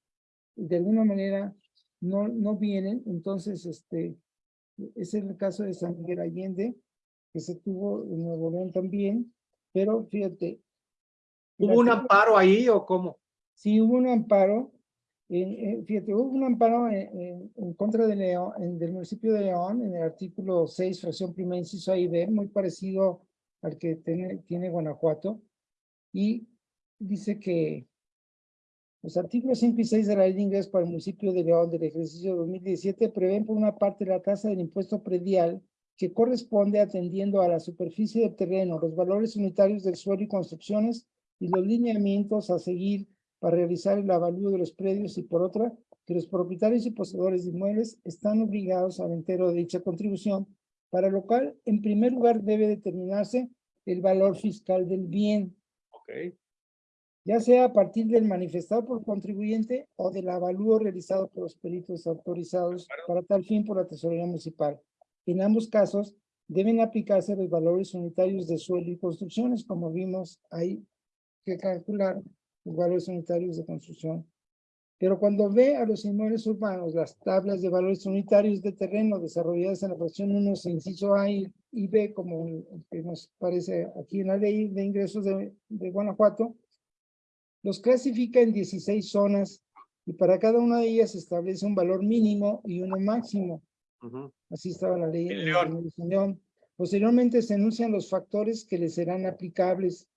de alguna manera no, no vienen, entonces, este, es el caso de San Miguel Allende, que se tuvo en Nuevo León también, pero fíjate. ¿Hubo un amparo ahí o cómo? Sí, hubo un amparo, eh, eh, fíjate, hubo un amparo en, en- en contra de León, en- del municipio de León, en el artículo 6, fracción primera, inciso A y B, muy parecido al que tiene, tiene Guanajuato, y dice que los artículos 5 y 6 de la ley de ingresos para el municipio de León del ejercicio 2017 prevén por una parte la tasa del impuesto predial que corresponde atendiendo a la superficie del terreno, los valores unitarios del suelo y construcciones y los lineamientos a seguir para realizar el avalúo de los predios y por otra, que los propietarios y poseedores de inmuebles están obligados al entero de dicha contribución, para lo cual, en primer lugar, debe determinarse el valor fiscal del bien, Ok. ya sea a partir del manifestado por contribuyente o del avalúo realizado por los peritos autorizados para tal fin por la tesorería municipal. En ambos casos, deben aplicarse los valores unitarios de suelo y construcciones, como vimos, hay que calcular valores unitarios de construcción. Pero cuando ve a los inmuebles urbanos, las tablas de valores unitarios de terreno desarrolladas en la fracción 1, inciso A y, y B, como que nos parece aquí en la ley de ingresos de, de Guanajuato, los clasifica en 16 zonas y para cada una de ellas se establece un valor mínimo y uno máximo. Ujú. Así estaba la ley. En en- León. en León. Posteriormente se enuncian los factores que le serán aplicables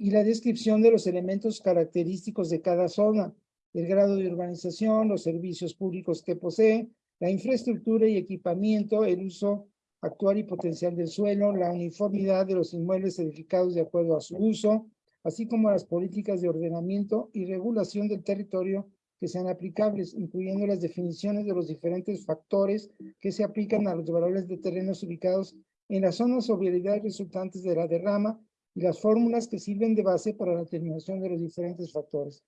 y la descripción de los elementos característicos de cada zona, el grado de urbanización, los servicios públicos que posee, la infraestructura y equipamiento, el uso actual y potencial del suelo, la uniformidad de los inmuebles edificados de acuerdo a su uso, así como las políticas de ordenamiento y regulación del territorio que sean aplicables, incluyendo las definiciones de los diferentes factores que se aplican a los valores de terrenos ubicados en las zonas o resultantes de la derrama y las fórmulas que sirven de base para la determinación de los diferentes factores.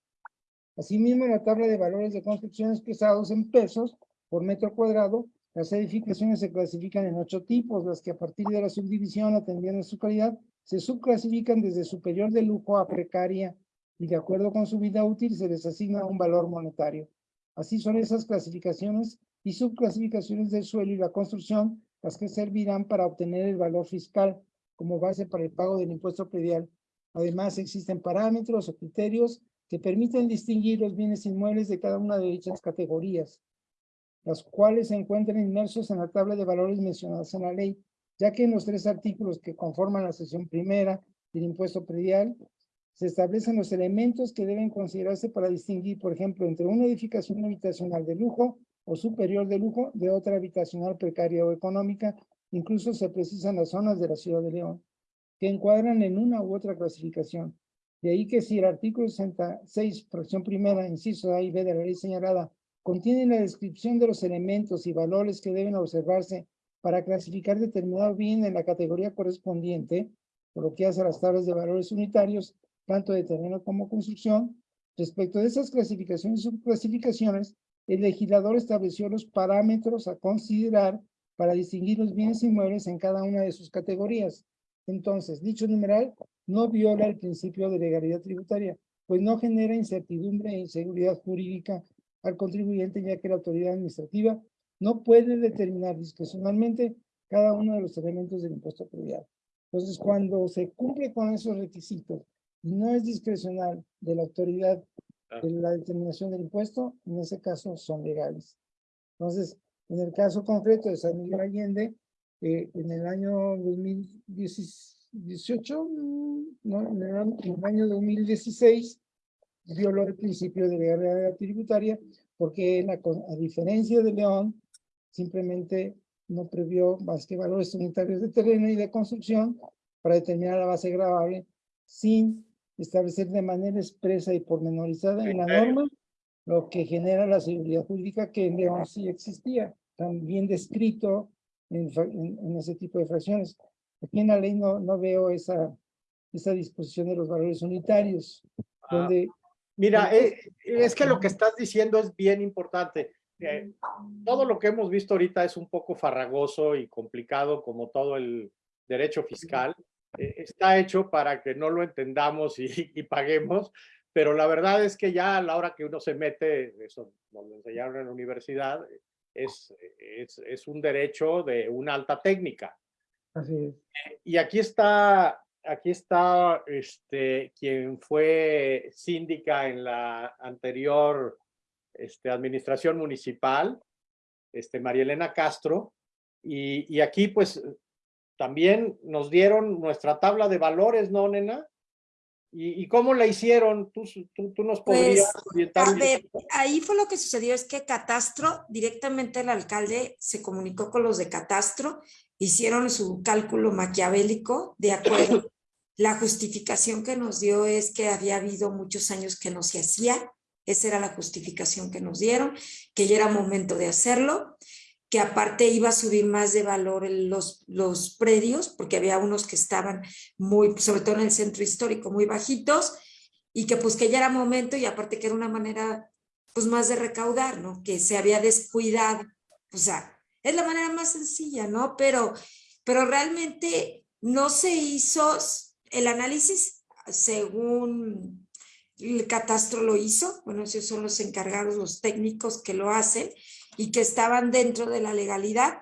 Asimismo, en la tabla de valores de construcción expresados en pesos por metro cuadrado, las edificaciones se clasifican en ocho tipos, las que a partir de la subdivisión, atendiendo a su calidad, se subclasifican desde superior de lujo a precaria y de acuerdo con su vida útil se les asigna un valor monetario. Así son esas clasificaciones y subclasificaciones del suelo y la construcción las que servirán para obtener el valor fiscal como base para el pago del impuesto predial. Además, existen parámetros o criterios que permiten distinguir los bienes inmuebles de cada una de dichas categorías, las cuales se encuentran inmersos en la tabla de valores mencionadas en la ley, ya que en los tres artículos que conforman la sección primera del impuesto predial, se establecen los elementos que deben considerarse para distinguir, por ejemplo, entre una edificación habitacional de lujo o superior de lujo de otra habitacional precaria o económica, incluso se precisan las zonas de la ciudad de León, que encuadran en una u otra clasificación. De ahí que si el artículo 66, fracción primera, inciso A y B de la ley señalada, contiene la descripción de los elementos y valores que deben observarse para clasificar determinado bien en la categoría correspondiente, por lo que hace las tablas de valores unitarios, tanto de terreno como construcción, respecto de esas clasificaciones y subclasificaciones, el legislador estableció los parámetros a considerar para distinguir los bienes inmuebles en cada una de sus categorías. Entonces, dicho numeral no viola el principio de legalidad tributaria, pues no genera incertidumbre e inseguridad jurídica al contribuyente, ya que la autoridad administrativa no puede determinar discrecionalmente cada uno de los elementos del impuesto predial. Entonces, cuando se cumple con esos requisitos y no es discrecional de la autoridad de la determinación del impuesto, en ese caso son legales. Entonces, en el caso concreto de San Miguel Allende, eh, en el año 2018, mm, no, en el, año 2016, violó el principio de legalidad tributaria porque a diferencia de León, simplemente no previó más que valores unitarios de terreno y de construcción para determinar la base gravable sin establecer de manera expresa y pormenorizada en la norma lo que genera la seguridad jurídica que en León sí existía, tan bien descrito en, en, ese tipo de fracciones. Aquí en la ley no, no veo esa, esa disposición de los valores unitarios, ah, donde... Mira, eh, es que lo que estás diciendo es bien importante. Eh, todo lo que hemos visto ahorita es un poco farragoso y complicado, como todo el derecho fiscal. Eh, está hecho para que no lo entendamos y, y, paguemos, pero la verdad es que ya a la hora que uno se mete, eso nos lo enseñaron en la universidad, es, es, es un derecho de una alta técnica. Así es. Y aquí está, aquí está este, quien fue síndica en la anterior este, administración municipal, este, María Elena Castro, y, y aquí pues también nos dieron nuestra tabla de valores, ¿no, nena? ¿Y, cómo la hicieron? ¿Tú, tú, nos podrías pues, orientar? A ver, ahí fue lo que sucedió, es que Catastro, directamente el alcalde se comunicó con los de Catastro, hicieron su cálculo maquiavélico de acuerdo. La justificación que nos dio es que había habido muchos años que no se hacía, esa era la justificación que nos dieron, que ya era momento de hacerlo que aparte iba a subir más de valor los, los predios, porque había unos que estaban muy, sobre todo en el centro histórico, muy bajitos, y que pues que ya era momento, y aparte que era una manera pues más de recaudar, ¿no? Que se había descuidado, o sea, es la manera más sencilla, ¿no? Pero, pero realmente no se hizo el análisis según el catastro lo hizo, bueno, esos son los encargados, los técnicos que lo hacen, y que estaban dentro de la legalidad.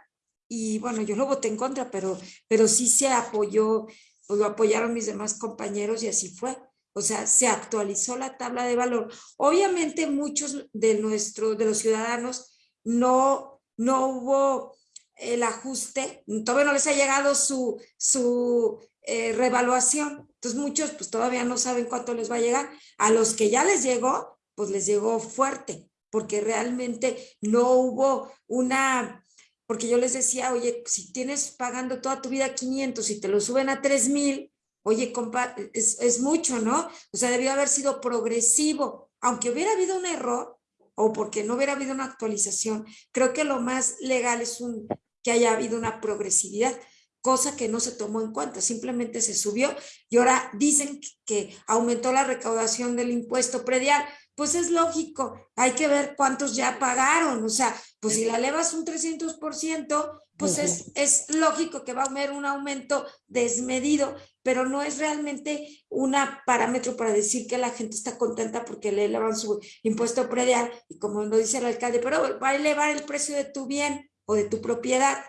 Y bueno, yo lo voté en contra, pero, pero sí se apoyó, pues lo apoyaron mis demás compañeros y así fue. O sea, se actualizó la tabla de valor. Obviamente muchos de, nuestro, de los ciudadanos no, no hubo el ajuste, todavía no les ha llegado su, su eh, revaluación. Entonces muchos pues todavía no saben cuánto les va a llegar. A los que ya les llegó, pues les llegó fuerte porque realmente no hubo una, porque yo les decía, oye, si tienes pagando toda tu vida 500 y te lo suben a 3000, oye, compa, es, es mucho, ¿no? O sea, debió haber sido progresivo, aunque hubiera habido un error o porque no hubiera habido una actualización, creo que lo más legal es un, que haya habido una progresividad. cosa que no se tomó en cuenta, simplemente se subió y ahora dicen que aumentó la recaudación del impuesto predial. Pues es lógico, hay que ver cuántos ya pagaron, o sea, pues si la elevas un 300%, pues es, es lógico que va a haber un aumento desmedido, pero no es realmente un parámetro para decir que la gente está contenta porque le elevan su impuesto predial y como lo dice el alcalde, pero va a elevar el precio de tu bien o de tu propiedad,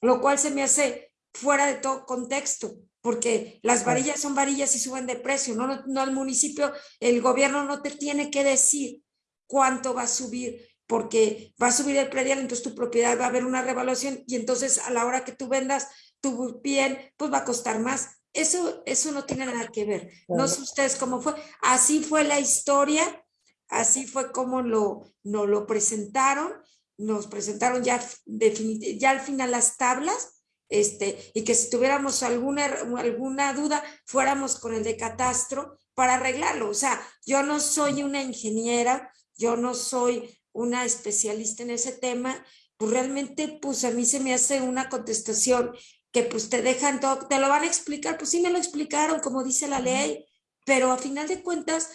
lo cual se me hace fuera de todo contexto, porque las varillas son varillas y suben de precio, no, no, no el municipio, el gobierno no te tiene que decir cuánto va a subir porque va a subir el predial, entonces tu propiedad va a haber una revaluación y entonces a la hora que tú vendas tu bien, pues va a costar más. Eso, eso no tiene nada que ver. No sé ustedes cómo fue. Así fue la historia, así fue como lo, nos lo presentaron. Nos presentaron ya, ya al final las tablas, este, y que si tuviéramos alguna, alguna duda, fuéramos con el de catastro para arreglarlo. O sea, yo no soy una ingeniera, yo no soy una especialista en ese tema, pues realmente pues a mí se me hace una contestación que pues te dejan todo, te lo van a explicar, pues sí me lo explicaron como dice la ley, pero a final de cuentas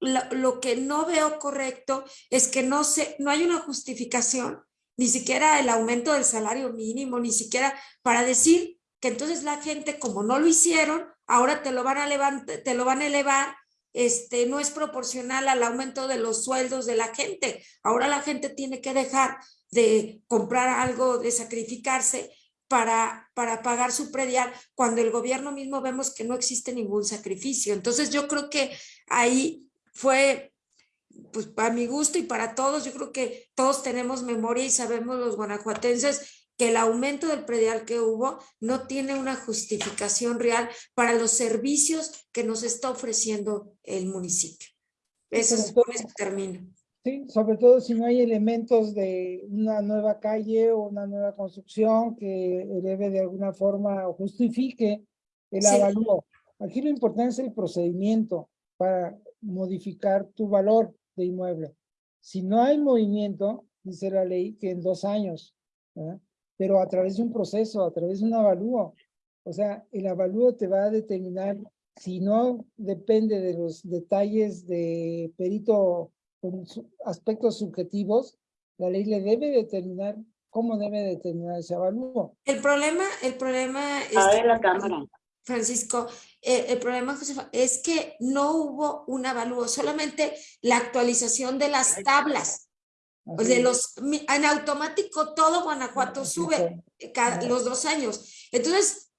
lo, lo que no veo correcto es que no, se, no hay una justificación, ni siquiera el aumento del salario mínimo, ni siquiera para decir que entonces la gente como no lo hicieron, ahora te lo van a levantar, te lo van a elevar este, no es proporcional al aumento de los sueldos de la gente. Ahora la gente tiene que dejar de comprar algo, de sacrificarse para, para pagar su predial, cuando el gobierno mismo vemos que no existe ningún sacrificio. Entonces yo creo que ahí fue, pues para mi gusto y para todos, yo creo que todos tenemos memoria y sabemos los guanajuatenses que el aumento del predial que hubo no tiene una justificación real para los servicios que nos está ofreciendo el municipio. Eso es con eso termino. Sí, sobre todo si no hay elementos de una nueva calle o una nueva construcción que eleve de alguna forma o justifique el sí. avalúo. Aquí lo importante es el procedimiento para modificar tu valor de inmueble. Si no hay movimiento, dice la ley que en dos años, ¿verdad? pero a través de un proceso, a través de un avalúo. O sea, el avalúo te va a determinar, si no depende de los detalles de perito con aspectos subjetivos, la ley le debe determinar cómo debe determinar ese avalúo. El problema, el problema... A ver la cámara. Francisco, eh, el problema Josefa, es que no hubo un avalúo, solamente la actualización de las tablas. De los, en automático todo Guanajuato sube cada, los dos años. Entonces,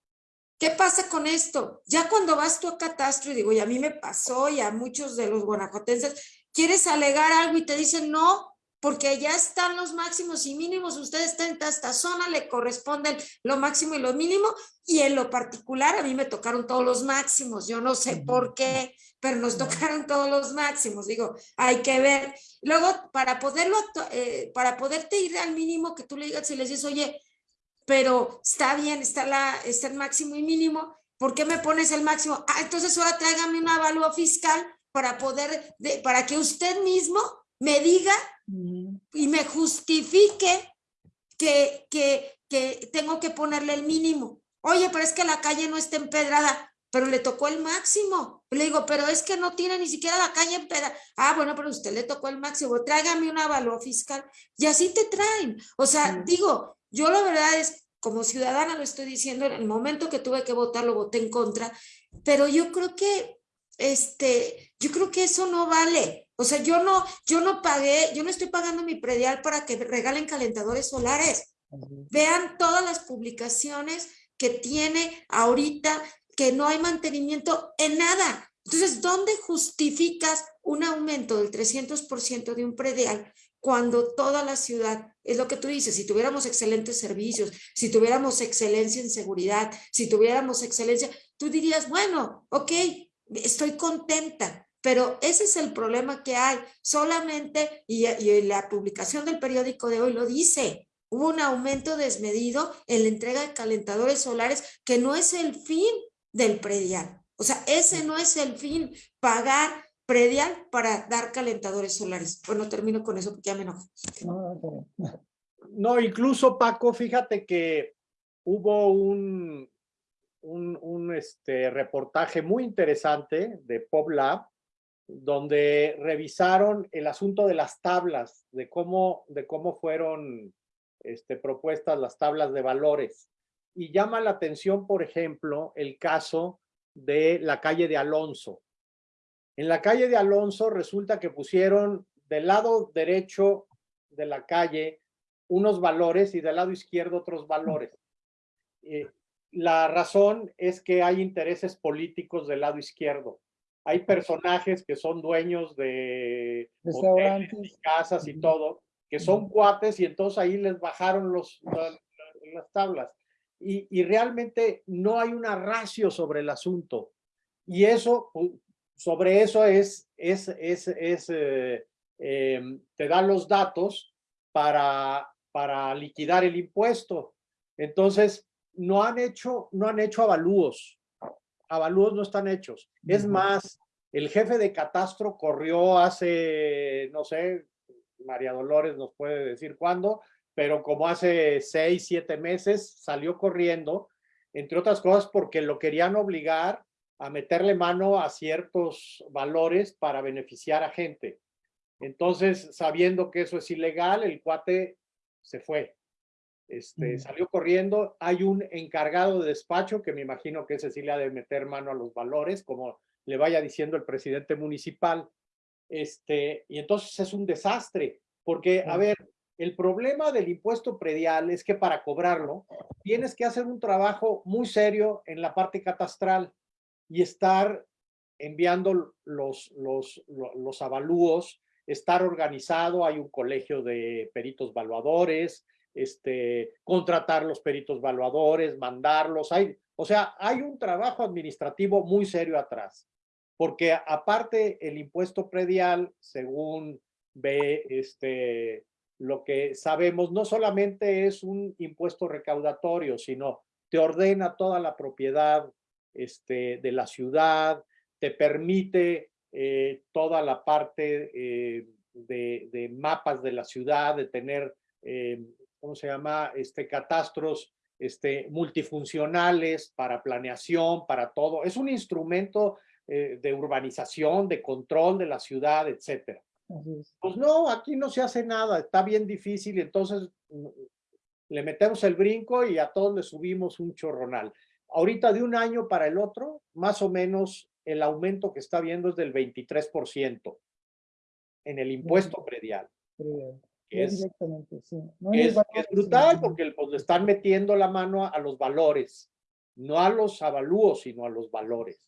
¿qué pasa con esto? Ya cuando vas tú a catastro, y digo, y a mí me pasó, y a muchos de los guanajuatenses, quieres alegar algo y te dicen no, porque ya están los máximos y mínimos, usted está en esta zona, le corresponden lo máximo y lo mínimo, y en lo particular a mí me tocaron todos los máximos, yo no sé por qué, pero nos tocaron todos los máximos, digo, hay que ver. Luego, para poderlo, eh, para poderte ir al mínimo que tú le digas y le dices, oye, pero está bien, está, la, está el máximo y mínimo, ¿por qué me pones el máximo? Ah, entonces ahora tráigame un avalúo fiscal para poder, de, para que usted mismo me diga y me justifique que, que, que tengo que ponerle el mínimo. Oye, pero es que la calle no está empedrada pero le tocó el máximo. Le digo, pero es que no tiene ni siquiera la calle en peda. Ah, bueno, pero usted le tocó el máximo, tráigame un avalúo fiscal. Y así te traen. O sea, digo, yo la verdad es, como ciudadana lo estoy diciendo, en el momento que tuve que votar, lo voté en contra, pero yo creo que, este, yo creo que eso no vale. O sea, yo no, yo no pagué, yo no estoy pagando mi predial para que regalen calentadores solares. Vean todas las publicaciones que tiene ahorita que no hay mantenimiento en nada. Entonces, ¿dónde justificas un aumento del 300% de un predial cuando toda la ciudad, es lo que tú dices, si tuviéramos excelentes servicios, si tuviéramos excelencia en seguridad, si tuviéramos excelencia, tú dirías, bueno, ok, estoy contenta, pero ese es el problema que hay. Solamente, y, y la publicación del periódico de hoy lo dice, hubo un aumento desmedido en la entrega de calentadores solares que no es el fin del predial. O sea, ese no es el fin, pagar predial para dar calentadores solares. Bueno, termino con eso porque ya me enojo. No, incluso Paco, fíjate que hubo un, un, un este, reportaje muy interesante de PopLab, donde revisaron el asunto de las tablas, de cómo, de cómo fueron este, propuestas las tablas de valores. Y llama la atención, por ejemplo, el caso de la calle de Alonso. En la calle de Alonso resulta que pusieron del lado derecho de la calle unos valores y del lado izquierdo otros valores. Eh, la razón es que hay intereses políticos del lado izquierdo. Hay personajes que son dueños de hoteles y casas y todo, que son cuates y entonces ahí les bajaron los, las tablas. Y, y, realmente no hay una ratio sobre el asunto. Y eso, sobre eso es, es, es, es eh, eh, te dan los datos para, para liquidar el impuesto. Entonces, no han hecho, no han hecho avalúos. Avalúos no están hechos. Es más, el jefe de catastro corrió hace, no sé, María Dolores nos puede decir cuándo, pero como hace seis, siete meses salió corriendo, entre otras cosas porque lo querían obligar a meterle mano a ciertos valores para beneficiar a gente. Entonces, sabiendo que eso es ilegal, el cuate se fue. Este, Salió corriendo. Hay un encargado de despacho que me imagino que ese sí le ha de meter mano a los valores, como le vaya diciendo el presidente municipal. Este, y entonces es un desastre, porque, a ver, el problema del impuesto predial es que para cobrarlo tienes que hacer un trabajo muy serio en la parte catastral y estar enviando los, los, los avalúos, estar organizado, hay un colegio de peritos valuadores, este, contratar los peritos valuadores, mandarlos, hay, o sea, hay un trabajo administrativo muy serio atrás porque aparte el impuesto predial, según ve este, lo que sabemos, no solamente es un impuesto recaudatorio, sino te ordena toda la propiedad este, de la ciudad, te permite eh, toda la parte eh, de, mapas de la ciudad, de tener, eh, ¿cómo se llama? Este, catastros este, multifuncionales para planeación, para todo. Es un instrumento eh, de urbanización, de control de la ciudad, etcétera. Pues no, aquí no se hace nada, está bien difícil, entonces mm, le metemos el brinco y a todos le subimos un chorronal. Ahorita de un año para el otro, más o menos el aumento que está viendo es del 23% en el impuesto predial. Es, es, brutal porque pues, le están metiendo la mano a los valores, no a los avalúos, sino a los valores.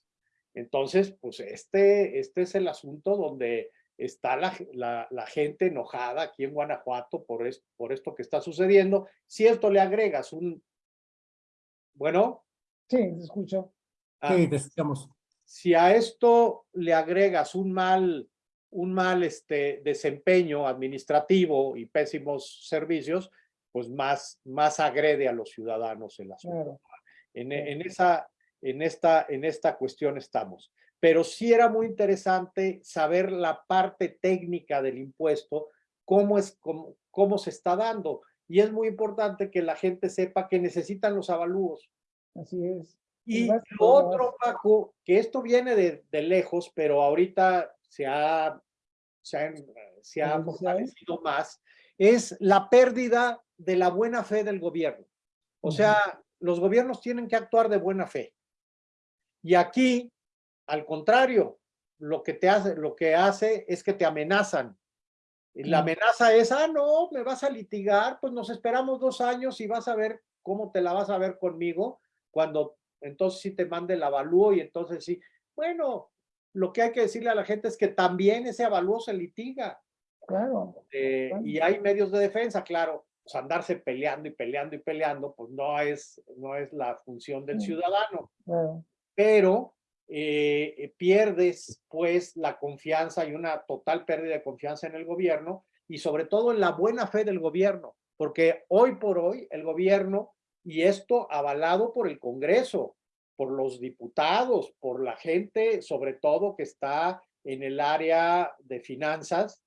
Entonces, pues este, este es el asunto donde está la, la, gente enojada aquí en Guanajuato por, por esto que está sucediendo. Si esto le agregas un... Bueno. Sí, te escucho. Ah, sí, te escuchamos. Si a esto le agregas un mal, un mal este, desempeño administrativo y pésimos servicios, pues más, más agrede a los ciudadanos el asunto. En, en, esa, en esta, en esta cuestión estamos. Pero sí era muy interesante saber la parte técnica del impuesto, cómo, es, cómo, cómo se está dando. Y es muy importante que la gente sepa que necesitan los avalúos. Así es. Y lo otro, Paco, que esto viene de, de lejos, pero ahorita se ha, se ha, se ha fortalecido más, es la pérdida de la buena fe del gobierno. O sea, los gobiernos tienen que actuar de buena fe. Y aquí, al contrario, lo que te hace, lo que hace es que te amenazan. Y la amenaza es, ah, no, me vas a litigar, pues nos esperamos dos años y vas a ver cómo te la vas a ver conmigo cuando entonces sí te mande el avalúo y entonces sí. Bueno, lo que hay que decirle a la gente es que también ese avalúo se litiga. Claro. Eh, y hay medios de defensa, claro. Pues andarse peleando y peleando y peleando, pues no es, no es la función del ciudadano. Claro pero eh, pierdes pues la confianza y una total pérdida de confianza en el gobierno y sobre todo en la buena fe del gobierno, porque hoy por hoy el gobierno, y esto avalado por el Congreso, por los diputados, por la gente sobre todo que está en el área de finanzas,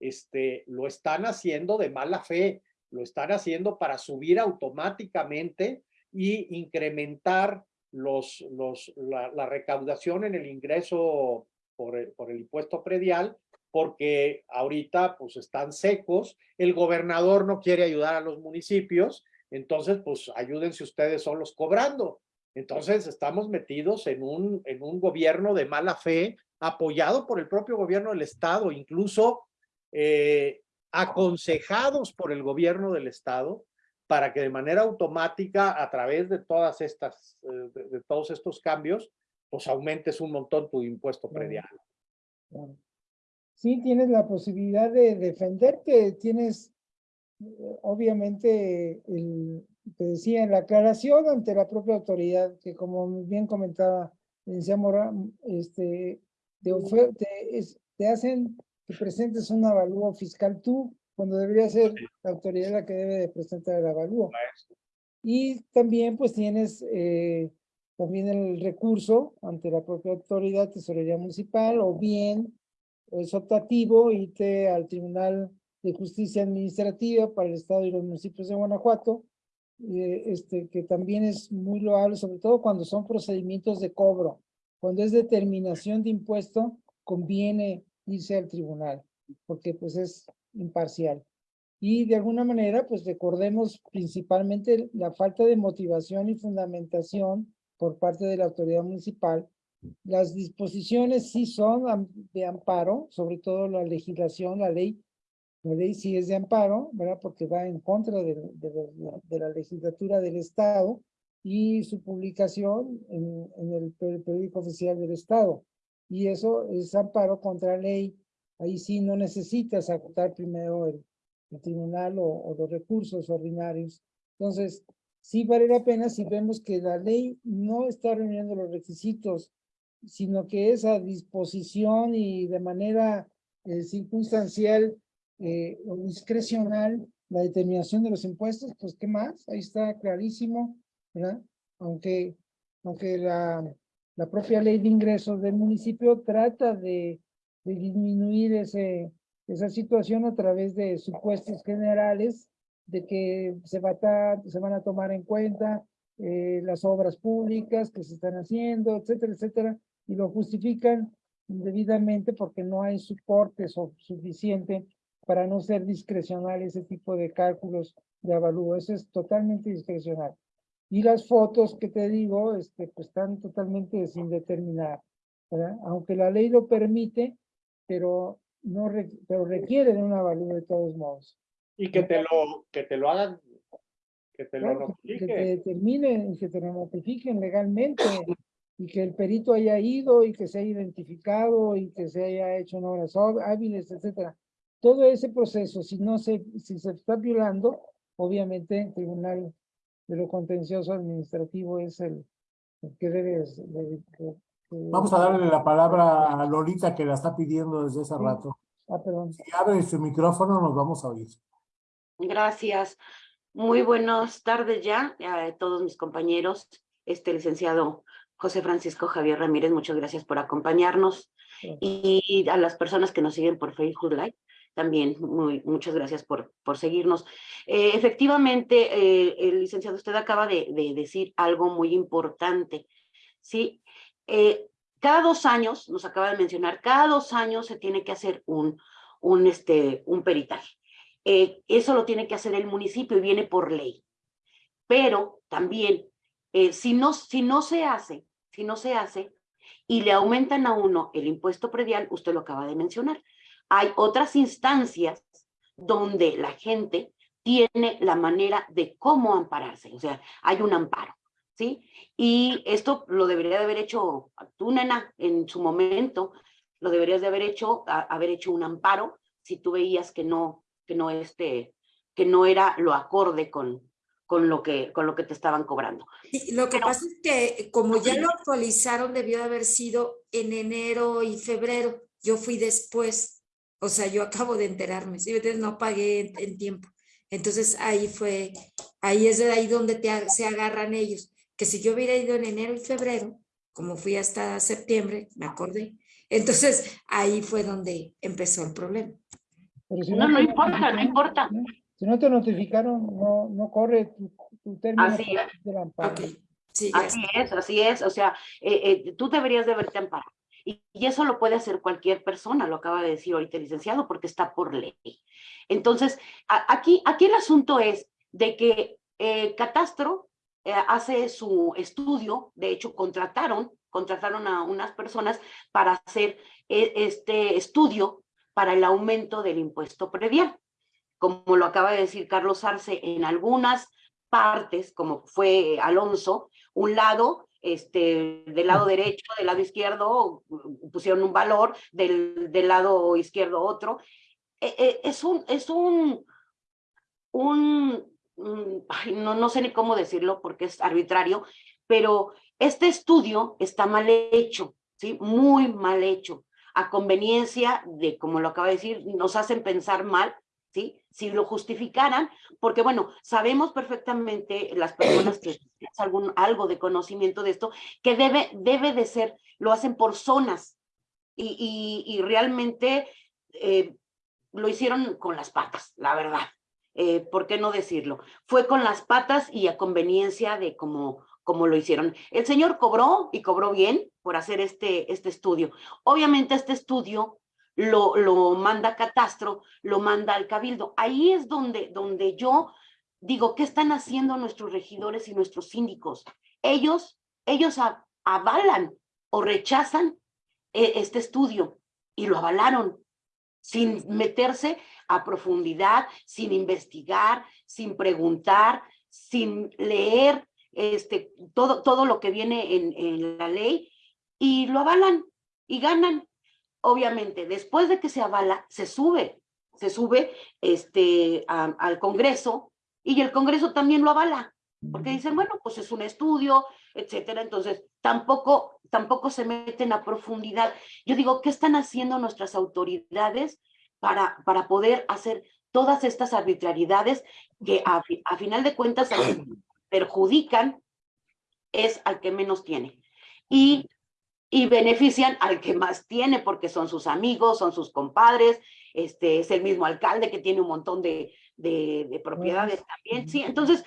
este, lo están haciendo de mala fe, lo están haciendo para subir automáticamente y incrementar los, los, la, recaudación en el ingreso por el, por el impuesto predial, porque ahorita pues están secos, el gobernador no quiere ayudar a los municipios, entonces pues ayúdense ustedes solos cobrando. Entonces estamos metidos en un, en un gobierno de mala fe, apoyado por el propio gobierno del estado, incluso eh, aconsejados por el gobierno del estado, para que de manera automática, a través de todas estas, eh, de, de todos estos cambios, pues aumentes un montón tu impuesto predial. Sí, tienes la posibilidad de defenderte, tienes eh, obviamente, el, te decía, la aclaración ante la propia autoridad, que como bien comentaba el Mora, este, te, te, es- te hacen que presentes un avalúo fiscal tú, cuando debería ser la autoridad la que debe de presentar el avalúo. Y también pues tienes eh, también el recurso ante la propia autoridad, tesorería municipal, o bien es optativo, irte al Tribunal de Justicia Administrativa para el Estado y los municipios de Guanajuato, eh, este, que también es muy loable, sobre todo cuando son procedimientos de cobro. Cuando es determinación de impuesto, conviene irse al tribunal, porque pues es imparcial. Y de alguna manera, pues recordemos principalmente la falta de motivación y fundamentación por parte de la autoridad municipal. Las disposiciones sí son de amparo, sobre todo la legislación, la ley, la ley sí es de amparo, ¿verdad? Porque va en contra de, de de la legislatura del Estado y su publicación en, en el per- periódico oficial del Estado. Y eso es amparo contra ley. Ahí sí no necesitas agotar primero el, el tribunal o, o los recursos ordinarios. Entonces, sí vale la pena si vemos que la ley no está reuniendo los requisitos, sino que es a disposición y de manera eh, circunstancial eh, o discrecional la determinación de los impuestos, pues ¿qué más? Ahí está clarísimo, ¿verdad? Aunque, aunque la, la propia ley de ingresos del municipio trata de, de disminuir ese, esa situación a través de supuestos generales de que se, va a se van a tomar en cuenta eh, las obras públicas que se están haciendo, etcétera, etcétera, y lo justifican debidamente porque no hay soporte so- suficiente para no ser discrecional ese tipo de cálculos de avalúo. Eso es totalmente discrecional. Y las fotos que te digo, este, pues están totalmente sin determinar, ¿verdad? Aunque la ley lo permite, pero no re- pero requiere de un avalúo de todos modos. Y que te lo, que te lo hagan, que te lo Claro, que- te notifiquen. determinen y que te lo notifiquen legalmente y que el perito haya ido y que se haya identificado y que se haya hecho en há- hábiles, etcétera. Todo ese proceso, si no se, si se está violando, obviamente el Tribunal de lo Contencioso Administrativo es el, el que debe de- de- de- Vamos a darle la palabra a Lolita que la está pidiendo desde hace rato. Ah, perdón. Si abre su micrófono, nos vamos a oír. Gracias. Muy buenas tardes ya a todos mis compañeros. Este licenciado José Francisco Javier Ramírez, muchas gracias por acompañarnos. Sí. Y a las personas que nos siguen por Facebook Live, también muchas gracias por, por seguirnos. Eh, efectivamente, eh, el licenciado, usted acaba de, de decir algo muy importante. Sí, Eh, cada dos años, nos acaba de mencionar, cada dos años se tiene que hacer un, un, este, un peritaje. Eso lo tiene que hacer el municipio y viene por ley. Pero también, si, no, si no se hace, si no se hace y le aumentan a uno el impuesto predial, usted lo acaba de mencionar, hay otras instancias donde la gente tiene la manera de cómo ampararse, o sea, hay un amparo, ¿sí? Y esto lo debería de haber hecho tú, nena, en su momento, lo deberías de haber hecho, a- haber hecho un amparo si tú veías que no, que no este, que no era lo acorde con, con lo que, con lo que te estaban cobrando. Sí, lo que Pero- pasa es que como ya lo actualizaron, debió de haber sido en enero y febrero. Yo fui después, o sea, yo acabo de enterarme, ¿sí? Entonces no pagué en, en tiempo. Entonces ahí fue, ahí es de ahí donde te, se agarran ellos. Que si yo hubiera ido en enero y febrero, como fui hasta septiembre, me acordé. Entonces ahí fue donde empezó el problema. Pero si No, no te importa, no importa. ¿no? Si no te notificaron, no, no corre tu, tu término Así es. del amparo. Ok, Sí, Así es, así es. O sea, eh, eh, tú deberías de verte amparado. Y, eso lo puede hacer cualquier persona, lo acaba de decir ahorita el licenciado, porque está por ley. Entonces, aquí, aquí el asunto es de que eh, Catastro eh, hace su estudio, de hecho contrataron, contrataron a unas personas para hacer e, este estudio para el aumento del impuesto predial. Como lo acaba de decir Carlos Arce, en algunas partes, como fue Alonso, un lado, este, del lado derecho, del lado izquierdo, pusieron un valor, del, del lado izquierdo otro. E, e, es un, es un, un, no, no sé ni cómo decirlo porque es arbitrario, pero este estudio está mal hecho, ¿sí? Muy mal hecho, a conveniencia de, como lo acaba de decir, nos hacen pensar mal, ¿sí? Si lo justificaran, porque bueno, sabemos perfectamente las personas que algún, algo de conocimiento de esto, que debe, debe de ser, lo hacen por zonas, y, y, y realmente eh, lo hicieron con las patas, la verdad. Eh, ¿Por qué no decirlo? Fue con las patas y a conveniencia de cómo, como lo hicieron. El señor cobró y cobró bien por hacer este, este estudio. Obviamente este estudio lo, lo manda Catastro, lo manda al Cabildo. Ahí es donde, donde yo digo, ¿qué están haciendo nuestros regidores y nuestros síndicos? Ellos, ellos avalan o rechazan eh, este estudio y lo avalaron sin meterse a profundidad, sin investigar, sin preguntar, sin leer este, todo, todo lo que viene en, en la ley y lo avalan y ganan. Obviamente, después de que se avala, se sube, se sube este, al Congreso y el Congreso también lo avala, porque dicen, bueno, pues es un estudio, etcétera, entonces tampoco, tampoco se meten a profundidad. Yo digo, ¿qué están haciendo nuestras autoridades para, para poder hacer todas estas arbitrariedades que a, a final de cuentas perjudican es al que menos tiene y, y benefician al que más tiene porque son sus amigos, son sus compadres, este es el mismo alcalde que tiene un montón de, de, de propiedades también, sí, entonces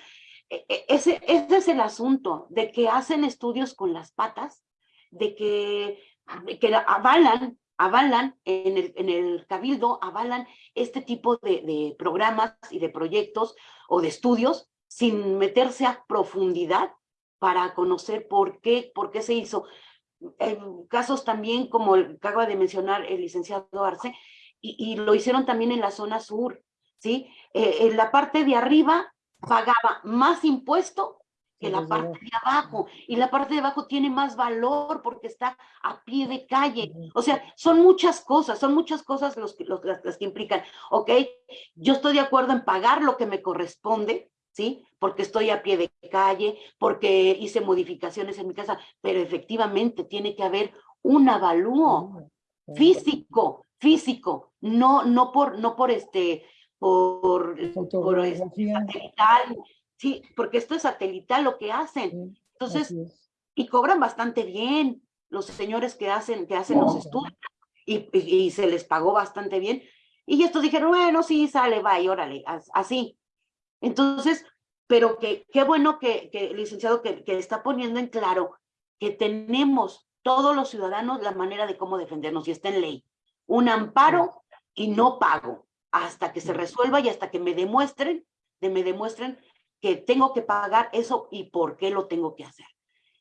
e, e, ese, ese es el asunto, de que hacen estudios con las patas, de que, de que avalan avalan en el, en el cabildo, avalan este tipo de, de, programas y de proyectos o de estudios sin meterse a profundidad para conocer por qué, por qué se hizo. En casos también como el que acaba de mencionar el licenciado Arce, y, y lo hicieron también en la zona sur, ¿sí? Eh, en la parte de arriba pagaba más impuesto que la parte de abajo, y la parte de abajo tiene más valor porque está a pie de calle. O sea, son muchas cosas, son muchas cosas los, los, las, las que implican, ¿ok? Yo estoy de acuerdo en pagar lo que me corresponde, ¿sí? Porque estoy a pie de calle, porque hice modificaciones en mi casa, pero efectivamente tiene que haber un avalúo físico, físico, no, no por, no por este, por, por este, satelital, Sí, porque esto es satelital lo que hacen. Entonces, y cobran bastante bien los señores que hacen, que hacen los estudios y, y, y, se les pagó bastante bien. Y estos dijeron, bueno, sí, sale, va, y órale, así. Entonces, pero que qué bueno que, que licenciado que, que está poniendo en claro que tenemos todos los ciudadanos la manera de cómo defendernos y está en ley. Un amparo y no pago hasta que se resuelva y hasta que me demuestren, de me demuestren que tengo que pagar eso y por qué lo tengo que hacer.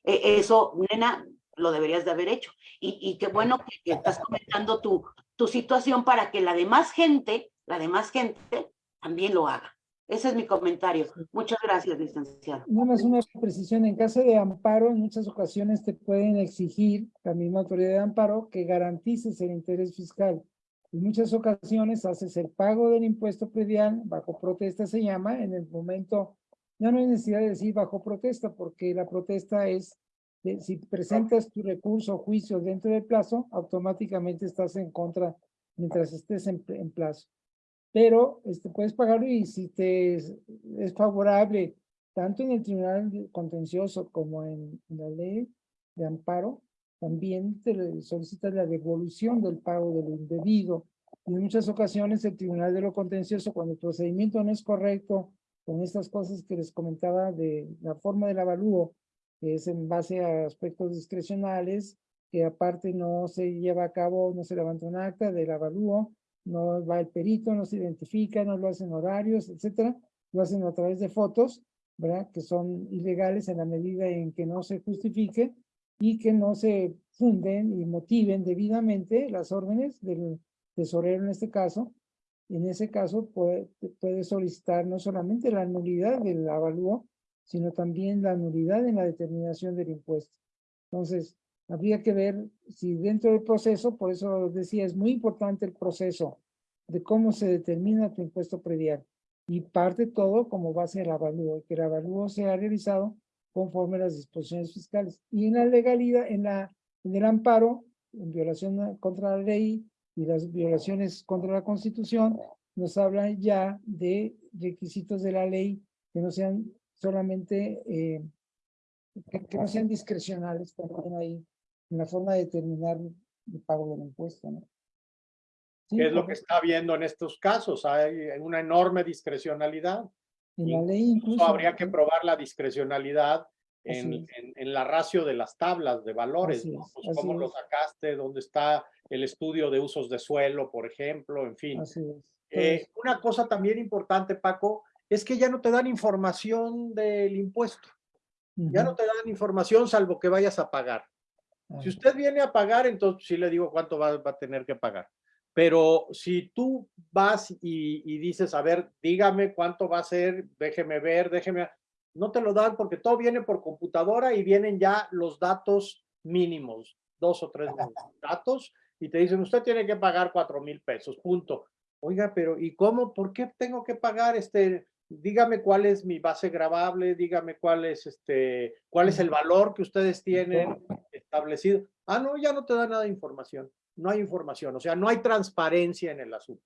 E, eso, nena, lo deberías de haber hecho. Y, y qué bueno que, que, estás comentando tu, tu situación para que la demás gente, la demás gente también lo haga. Ese es mi comentario. Muchas gracias, licenciado. Nada más una precisión. En caso de amparo, en muchas ocasiones te pueden exigir, la misma autoridad de amparo, que garantices el interés fiscal. En muchas ocasiones haces el pago del impuesto predial, bajo protesta se llama, en el momento ya no hay necesidad de decir bajo protesta, porque la protesta es, de, si presentas tu recurso o juicio dentro del plazo, automáticamente estás en contra mientras estés en, en plazo. Pero este, puedes pagarlo y si te es, es, favorable, tanto en el tribunal contencioso como en, la ley de amparo, también te solicitas la devolución del pago de lo indebido. Y en muchas ocasiones el tribunal de lo contencioso, cuando el procedimiento no es correcto, con estas cosas que les comentaba de la forma del avalúo que es en base a aspectos discrecionales, que aparte no se lleva a cabo, no se levanta un acta del avalúo, no va el perito, no se identifica, no lo hacen horarios, etcétera, lo hacen a través de fotos, ¿verdad? Que son ilegales en la medida en que no se justifique y que no se funden y motiven debidamente las órdenes del tesorero en este caso. En ese caso puede, puede solicitar no solamente la nulidad del avalúo, sino también la nulidad en la determinación del impuesto. Entonces, habría que ver si dentro del proceso, por eso decía, es muy importante el proceso de cómo se determina tu impuesto predial. Y parte todo como base del avalúo, que el avalúo sea realizado conforme a las disposiciones fiscales. Y en la legalidad, en, la, en el amparo, en violación contra la ley y las violaciones contra la Constitución, nos habla ya de requisitos de la ley que no sean solamente, eh, que, que, no sean discrecionales también ahí, en la forma de determinar el pago del impuesto, ¿no? Sí, ¿Qué es lo que está habiendo en estos casos? Hay una enorme discrecionalidad. En la ley incluso. habría que probar la discrecionalidad en, en, en, la ratio de las tablas de valores, ¿no? es, Pues cómo lo es. sacaste, dónde está el estudio de usos de suelo, por ejemplo, en fin. Eh, una cosa también importante, Paco, es que ya no te dan información del impuesto. Ya no te dan información salvo que vayas a pagar. Si usted viene a pagar, entonces sí le digo cuánto va, va a tener que pagar. Pero si tú vas y, y dices, a ver, dígame cuánto va a ser, déjeme ver, déjeme, no te lo dan porque todo viene por computadora y vienen ya los datos mínimos, dos o tres datos, y te dicen, usted tiene que pagar cuatro mil pesos, punto. Oiga, pero ¿y cómo? ¿Por qué tengo que pagar este? Dígame cuál es mi base grabable, dígame cuál es este, cuál es el valor que ustedes tienen establecido. Ah, no, ya no te da nada de información. No hay información, o sea, no hay transparencia en el asunto.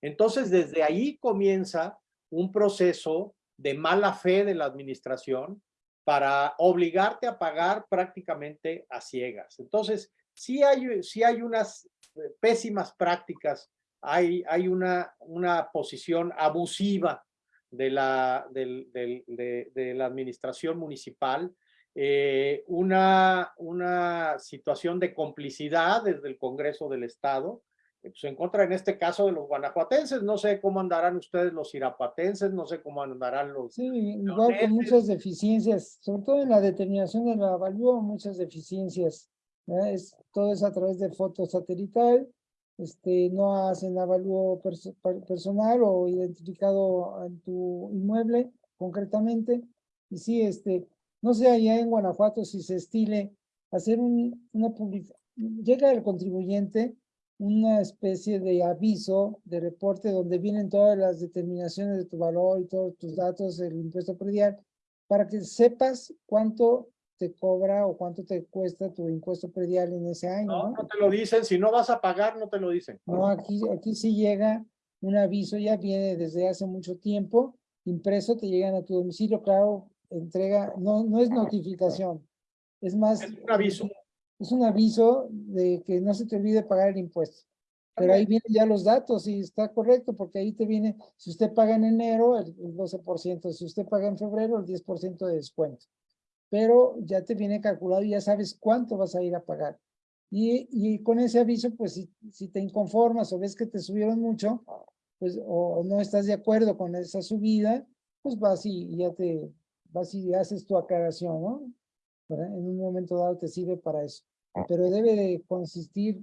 Entonces, desde ahí comienza un proceso de mala fe de la administración para obligarte a pagar prácticamente a ciegas. Entonces, sí hay, hay unas eh, pésimas prácticas, hay, hay una, una posición abusiva de la, de la administración municipal, eh, una, una situación de complicidad desde el Congreso del Estado, eh, pues en contra en este caso de los guanajuatenses, no sé cómo andarán ustedes los irapuatenses, no sé cómo andarán los... Sí, igual con muchas deficiencias, sobre todo en la determinación del avalúo, muchas deficiencias. ¿verdad? Es, todo es a través de foto satelital, este, no hacen avalúo perso- per- personal o identificado en tu inmueble concretamente. Y sí, este, no sé allá en Guanajuato si se estile hacer un, una publicación, llega el contribuyente una especie de aviso, de reporte donde vienen todas las determinaciones de tu valor y todos tus datos del impuesto predial, para que sepas cuánto te cobra o cuánto te cuesta tu impuesto predial en ese año, No, ¿no? no te lo dicen, si no vas a pagar, no te lo dicen. No, aquí, aquí sí llega un aviso, ya viene desde hace mucho tiempo, impreso, te llegan a tu domicilio, claro, entrega, no, no es notificación, es más. Es un aviso. Es un aviso de que no se te olvide pagar el impuesto. Pero ahí vienen ya los datos y está correcto, porque ahí te viene, si usted paga en enero, el, el 12%, si usted paga en febrero, el 10% de descuento. Pero ya te viene calculado y ya sabes cuánto vas a ir a pagar. Y, y con ese aviso, pues si, si te inconformas o ves que te subieron mucho, pues o, o no estás de acuerdo con esa subida, pues vas y, y ya te, vas y haces tu aclaración, ¿no? ¿verdad? En un momento dado te sirve para eso. Pero debe de consistir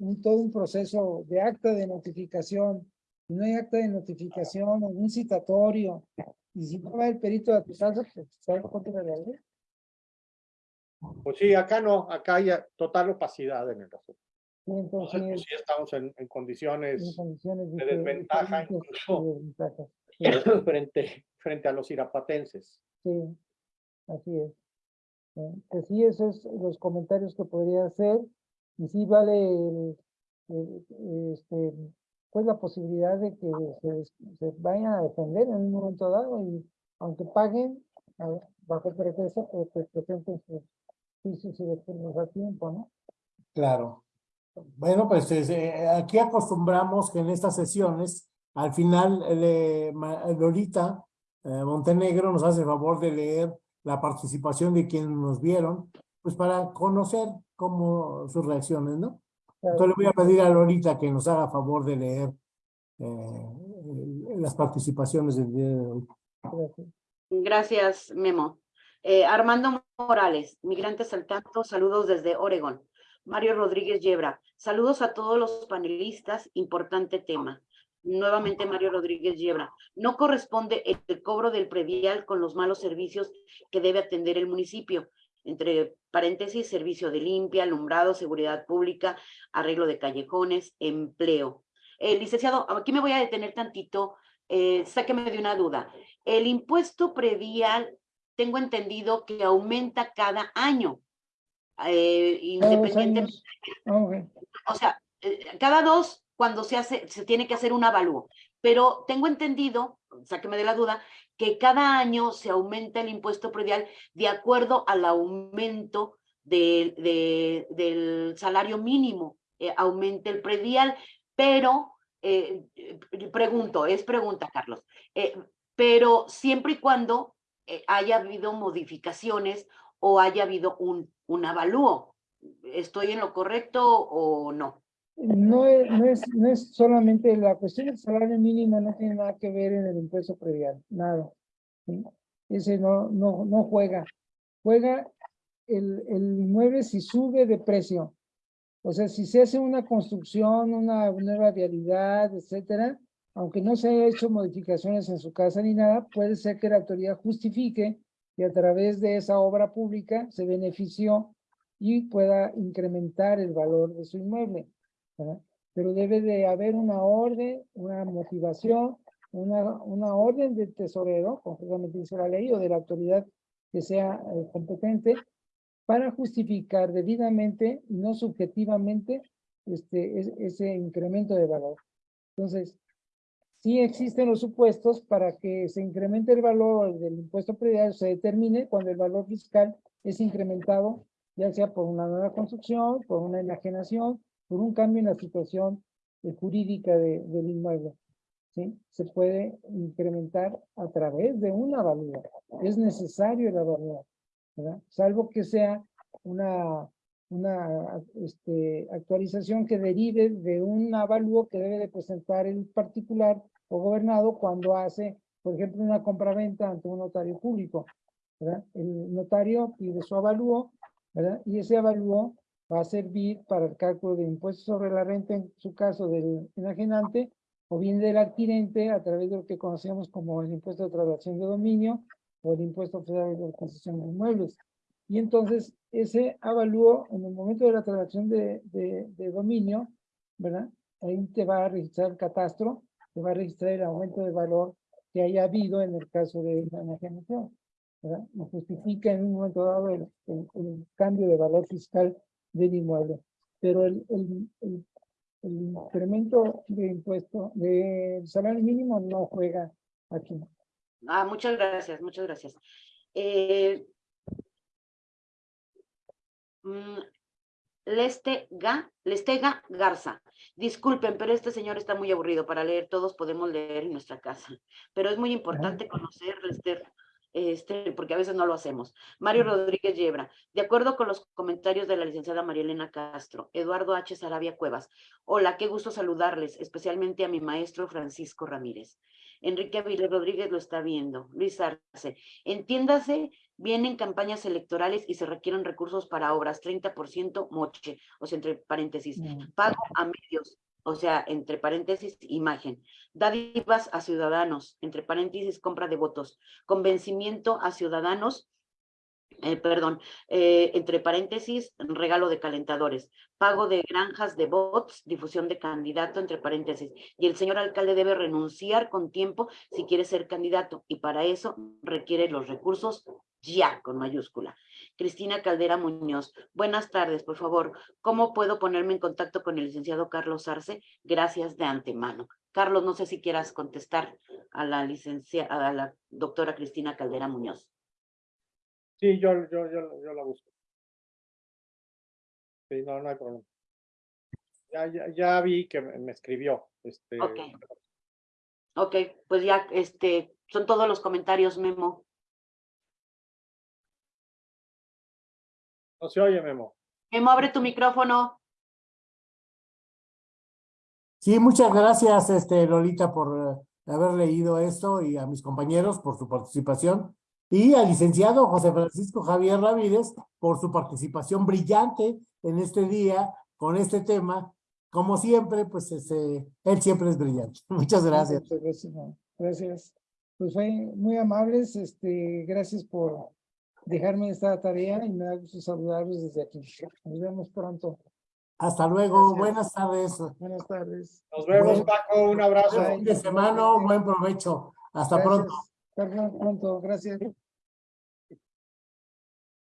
en todo un proceso de acta de notificación. Si no hay acta de notificación, un citatorio, y si no va el perito a tu casa, pues está en contra de la ley. Pues sí, acá no, acá hay total opacidad en el asunto. Sí, Entonces, Entonces, pues sí estamos en, en en condiciones condiciones de desventaja incluso. de desventaja. Sí. frente, frente a los irapatenses. Sí, así es. Eh, Que sí, esos es los comentarios que podría hacer. Y sí vale el- el- este, pues la posibilidad de que se, se vayan a defender en un momento dado y aunque paguen, bajo pretexto, pues que presenten sus juicios y defenderlos a tiempo, ¿no? Claro. Bueno, pues es, eh, aquí acostumbramos que en estas sesiones, al final, Lolita eh, Montenegro nos hace el favor de leer la participación de quienes nos vieron, pues para conocer cómo sus reacciones, ¿no? Entonces le voy a pedir a Lolita que nos haga favor de leer eh, las participaciones del día de hoy. Gracias. Gracias, Memo. Eh, Armando Morales, migrantes al tanto, saludos desde Oregón. Mario Rodríguez Yebra, saludos a todos los panelistas, importante tema. Nuevamente Mario Rodríguez Yebra, no corresponde el cobro del predial con los malos servicios que debe atender el municipio, entre paréntesis, servicio de limpia, alumbrado, seguridad pública, arreglo de callejones, empleo. Eh, licenciado, aquí me voy a detener tantito, eh, sáqueme de una duda. El impuesto predial, tengo entendido que aumenta cada año, eh, independientemente. Ah, o sea, eh, cada dos cuando se hace, se tiene que hacer un avalúo. Pero tengo entendido, sáqueme de la duda, que cada año se aumenta el impuesto predial de acuerdo al aumento del- de- del salario mínimo, eh, aumenta el predial, pero, eh, pregunto, es pregunta, Carlos, eh, pero siempre y cuando haya habido modificaciones o haya habido un, un avalúo. ¿Estoy en lo correcto o no? No es, no es, no es solamente la cuestión del salario mínimo, no tiene nada que ver en el impuesto predial, nada. ¿sí? Ese no, no, no juega. Juega el, el inmueble si sube de precio. O sea, si se hace una construcción, una nueva vialidad, etcétera, aunque no se haya hecho modificaciones en su casa ni nada, puede ser que la autoridad justifique y a través de esa obra pública se benefició y pueda incrementar el valor de su inmueble. ¿Verdad? Pero debe de haber una orden, una motivación, una, una orden del tesorero, concretamente dice la ley, o de la autoridad que sea eh, competente, para justificar debidamente y no subjetivamente este, es- ese incremento de valor. Entonces, sí existen los supuestos para que se incremente el valor del impuesto predial, se determine cuando el valor fiscal es incrementado, ya sea por una nueva construcción, por una enajenación, por un cambio en la situación eh, jurídica de- del inmueble. ¿sí? Se puede incrementar a través de una avalúo. Es necesario avalúo, ¿verdad? Salvo que sea una, este, actualización que derive de un avalúo que debe de presentar el particular o gobernado cuando hace, por ejemplo, una compraventa ante un notario público. El notario pide su avalúo, ¿verdad? Y ese avalúo va a servir para el cálculo de impuestos sobre la renta, en su caso del enajenante, o bien del adquirente a través de lo que conocemos como el impuesto de traslación de dominio o el impuesto federal de concesión de inmuebles. Y entonces ese avalúo en el momento de la transacción de, de, de dominio, ¿verdad? Ahí te va a registrar el catastro, te va a registrar el aumento de valor que haya habido en el caso de la enajenación, ¿verdad? Y justifica en un momento dado el, el- el cambio de valor fiscal del inmueble. Pero el, el, el, el incremento de impuesto del salario mínimo no juega aquí. Ah, muchas gracias, muchas gracias. Eh, mm, Lestega, Lestega Garza. Disculpen, pero este señor está muy aburrido para leer. Todos podemos leer en nuestra casa. Pero es muy importante conocer, Lester, este, porque a veces no lo hacemos. Mario Rodríguez Yebra. De acuerdo con los comentarios de la licenciada María Elena Castro, Eduardo H. Sarabia Cuevas. Hola, qué gusto saludarles, especialmente a mi maestro Francisco Ramírez. Enrique Avilés Rodríguez lo está viendo. Luis Arce. Entiéndase, vienen campañas electorales y se requieren recursos para obras, 30% moche, o sea, entre paréntesis, Mm. pago a medios, o sea, entre paréntesis, imagen, dádivas a ciudadanos, entre paréntesis, compra de votos, convencimiento a ciudadanos, eh, perdón, eh, entre paréntesis, regalo de calentadores, pago de granjas de bots, difusión de candidato, entre paréntesis, y el señor alcalde debe renunciar con tiempo si quiere ser candidato, y para eso requiere los recursos ya, con mayúscula. Cristina Caldera Muñoz, buenas tardes, por favor, ¿cómo puedo ponerme en contacto con el licenciado Carlos Arce? Gracias de antemano. Carlos, no sé si quieras contestar a la licenciada, a la doctora Cristina Caldera Muñoz. Sí, yo, yo, yo, yo la busco. Sí, no, no hay problema. Ya, ya, ya vi que me, me escribió. Este, Ok. Ok, pues ya, este, son todos los comentarios, Memo. No se oye, Memo. Memo, abre tu micrófono. Sí, muchas gracias, este, Lolita, por eh, haber leído esto y a mis compañeros por su participación. Y al licenciado José Francisco Javier Ramírez por su participación brillante en este día con este tema. Como siempre, pues este, él siempre es brillante. Muchas gracias. Muchas gracias. Gracias. Pues fue muy amables, este, gracias por dejarme esta tarea y me da gusto saludarlos desde aquí. Nos vemos pronto. Hasta luego. Gracias. Buenas tardes. Buenas tardes. Nos vemos. Paco. Un abrazo. Buen fin de semana. Buen provecho. Hasta pronto. Perdón, pronto. Gracias.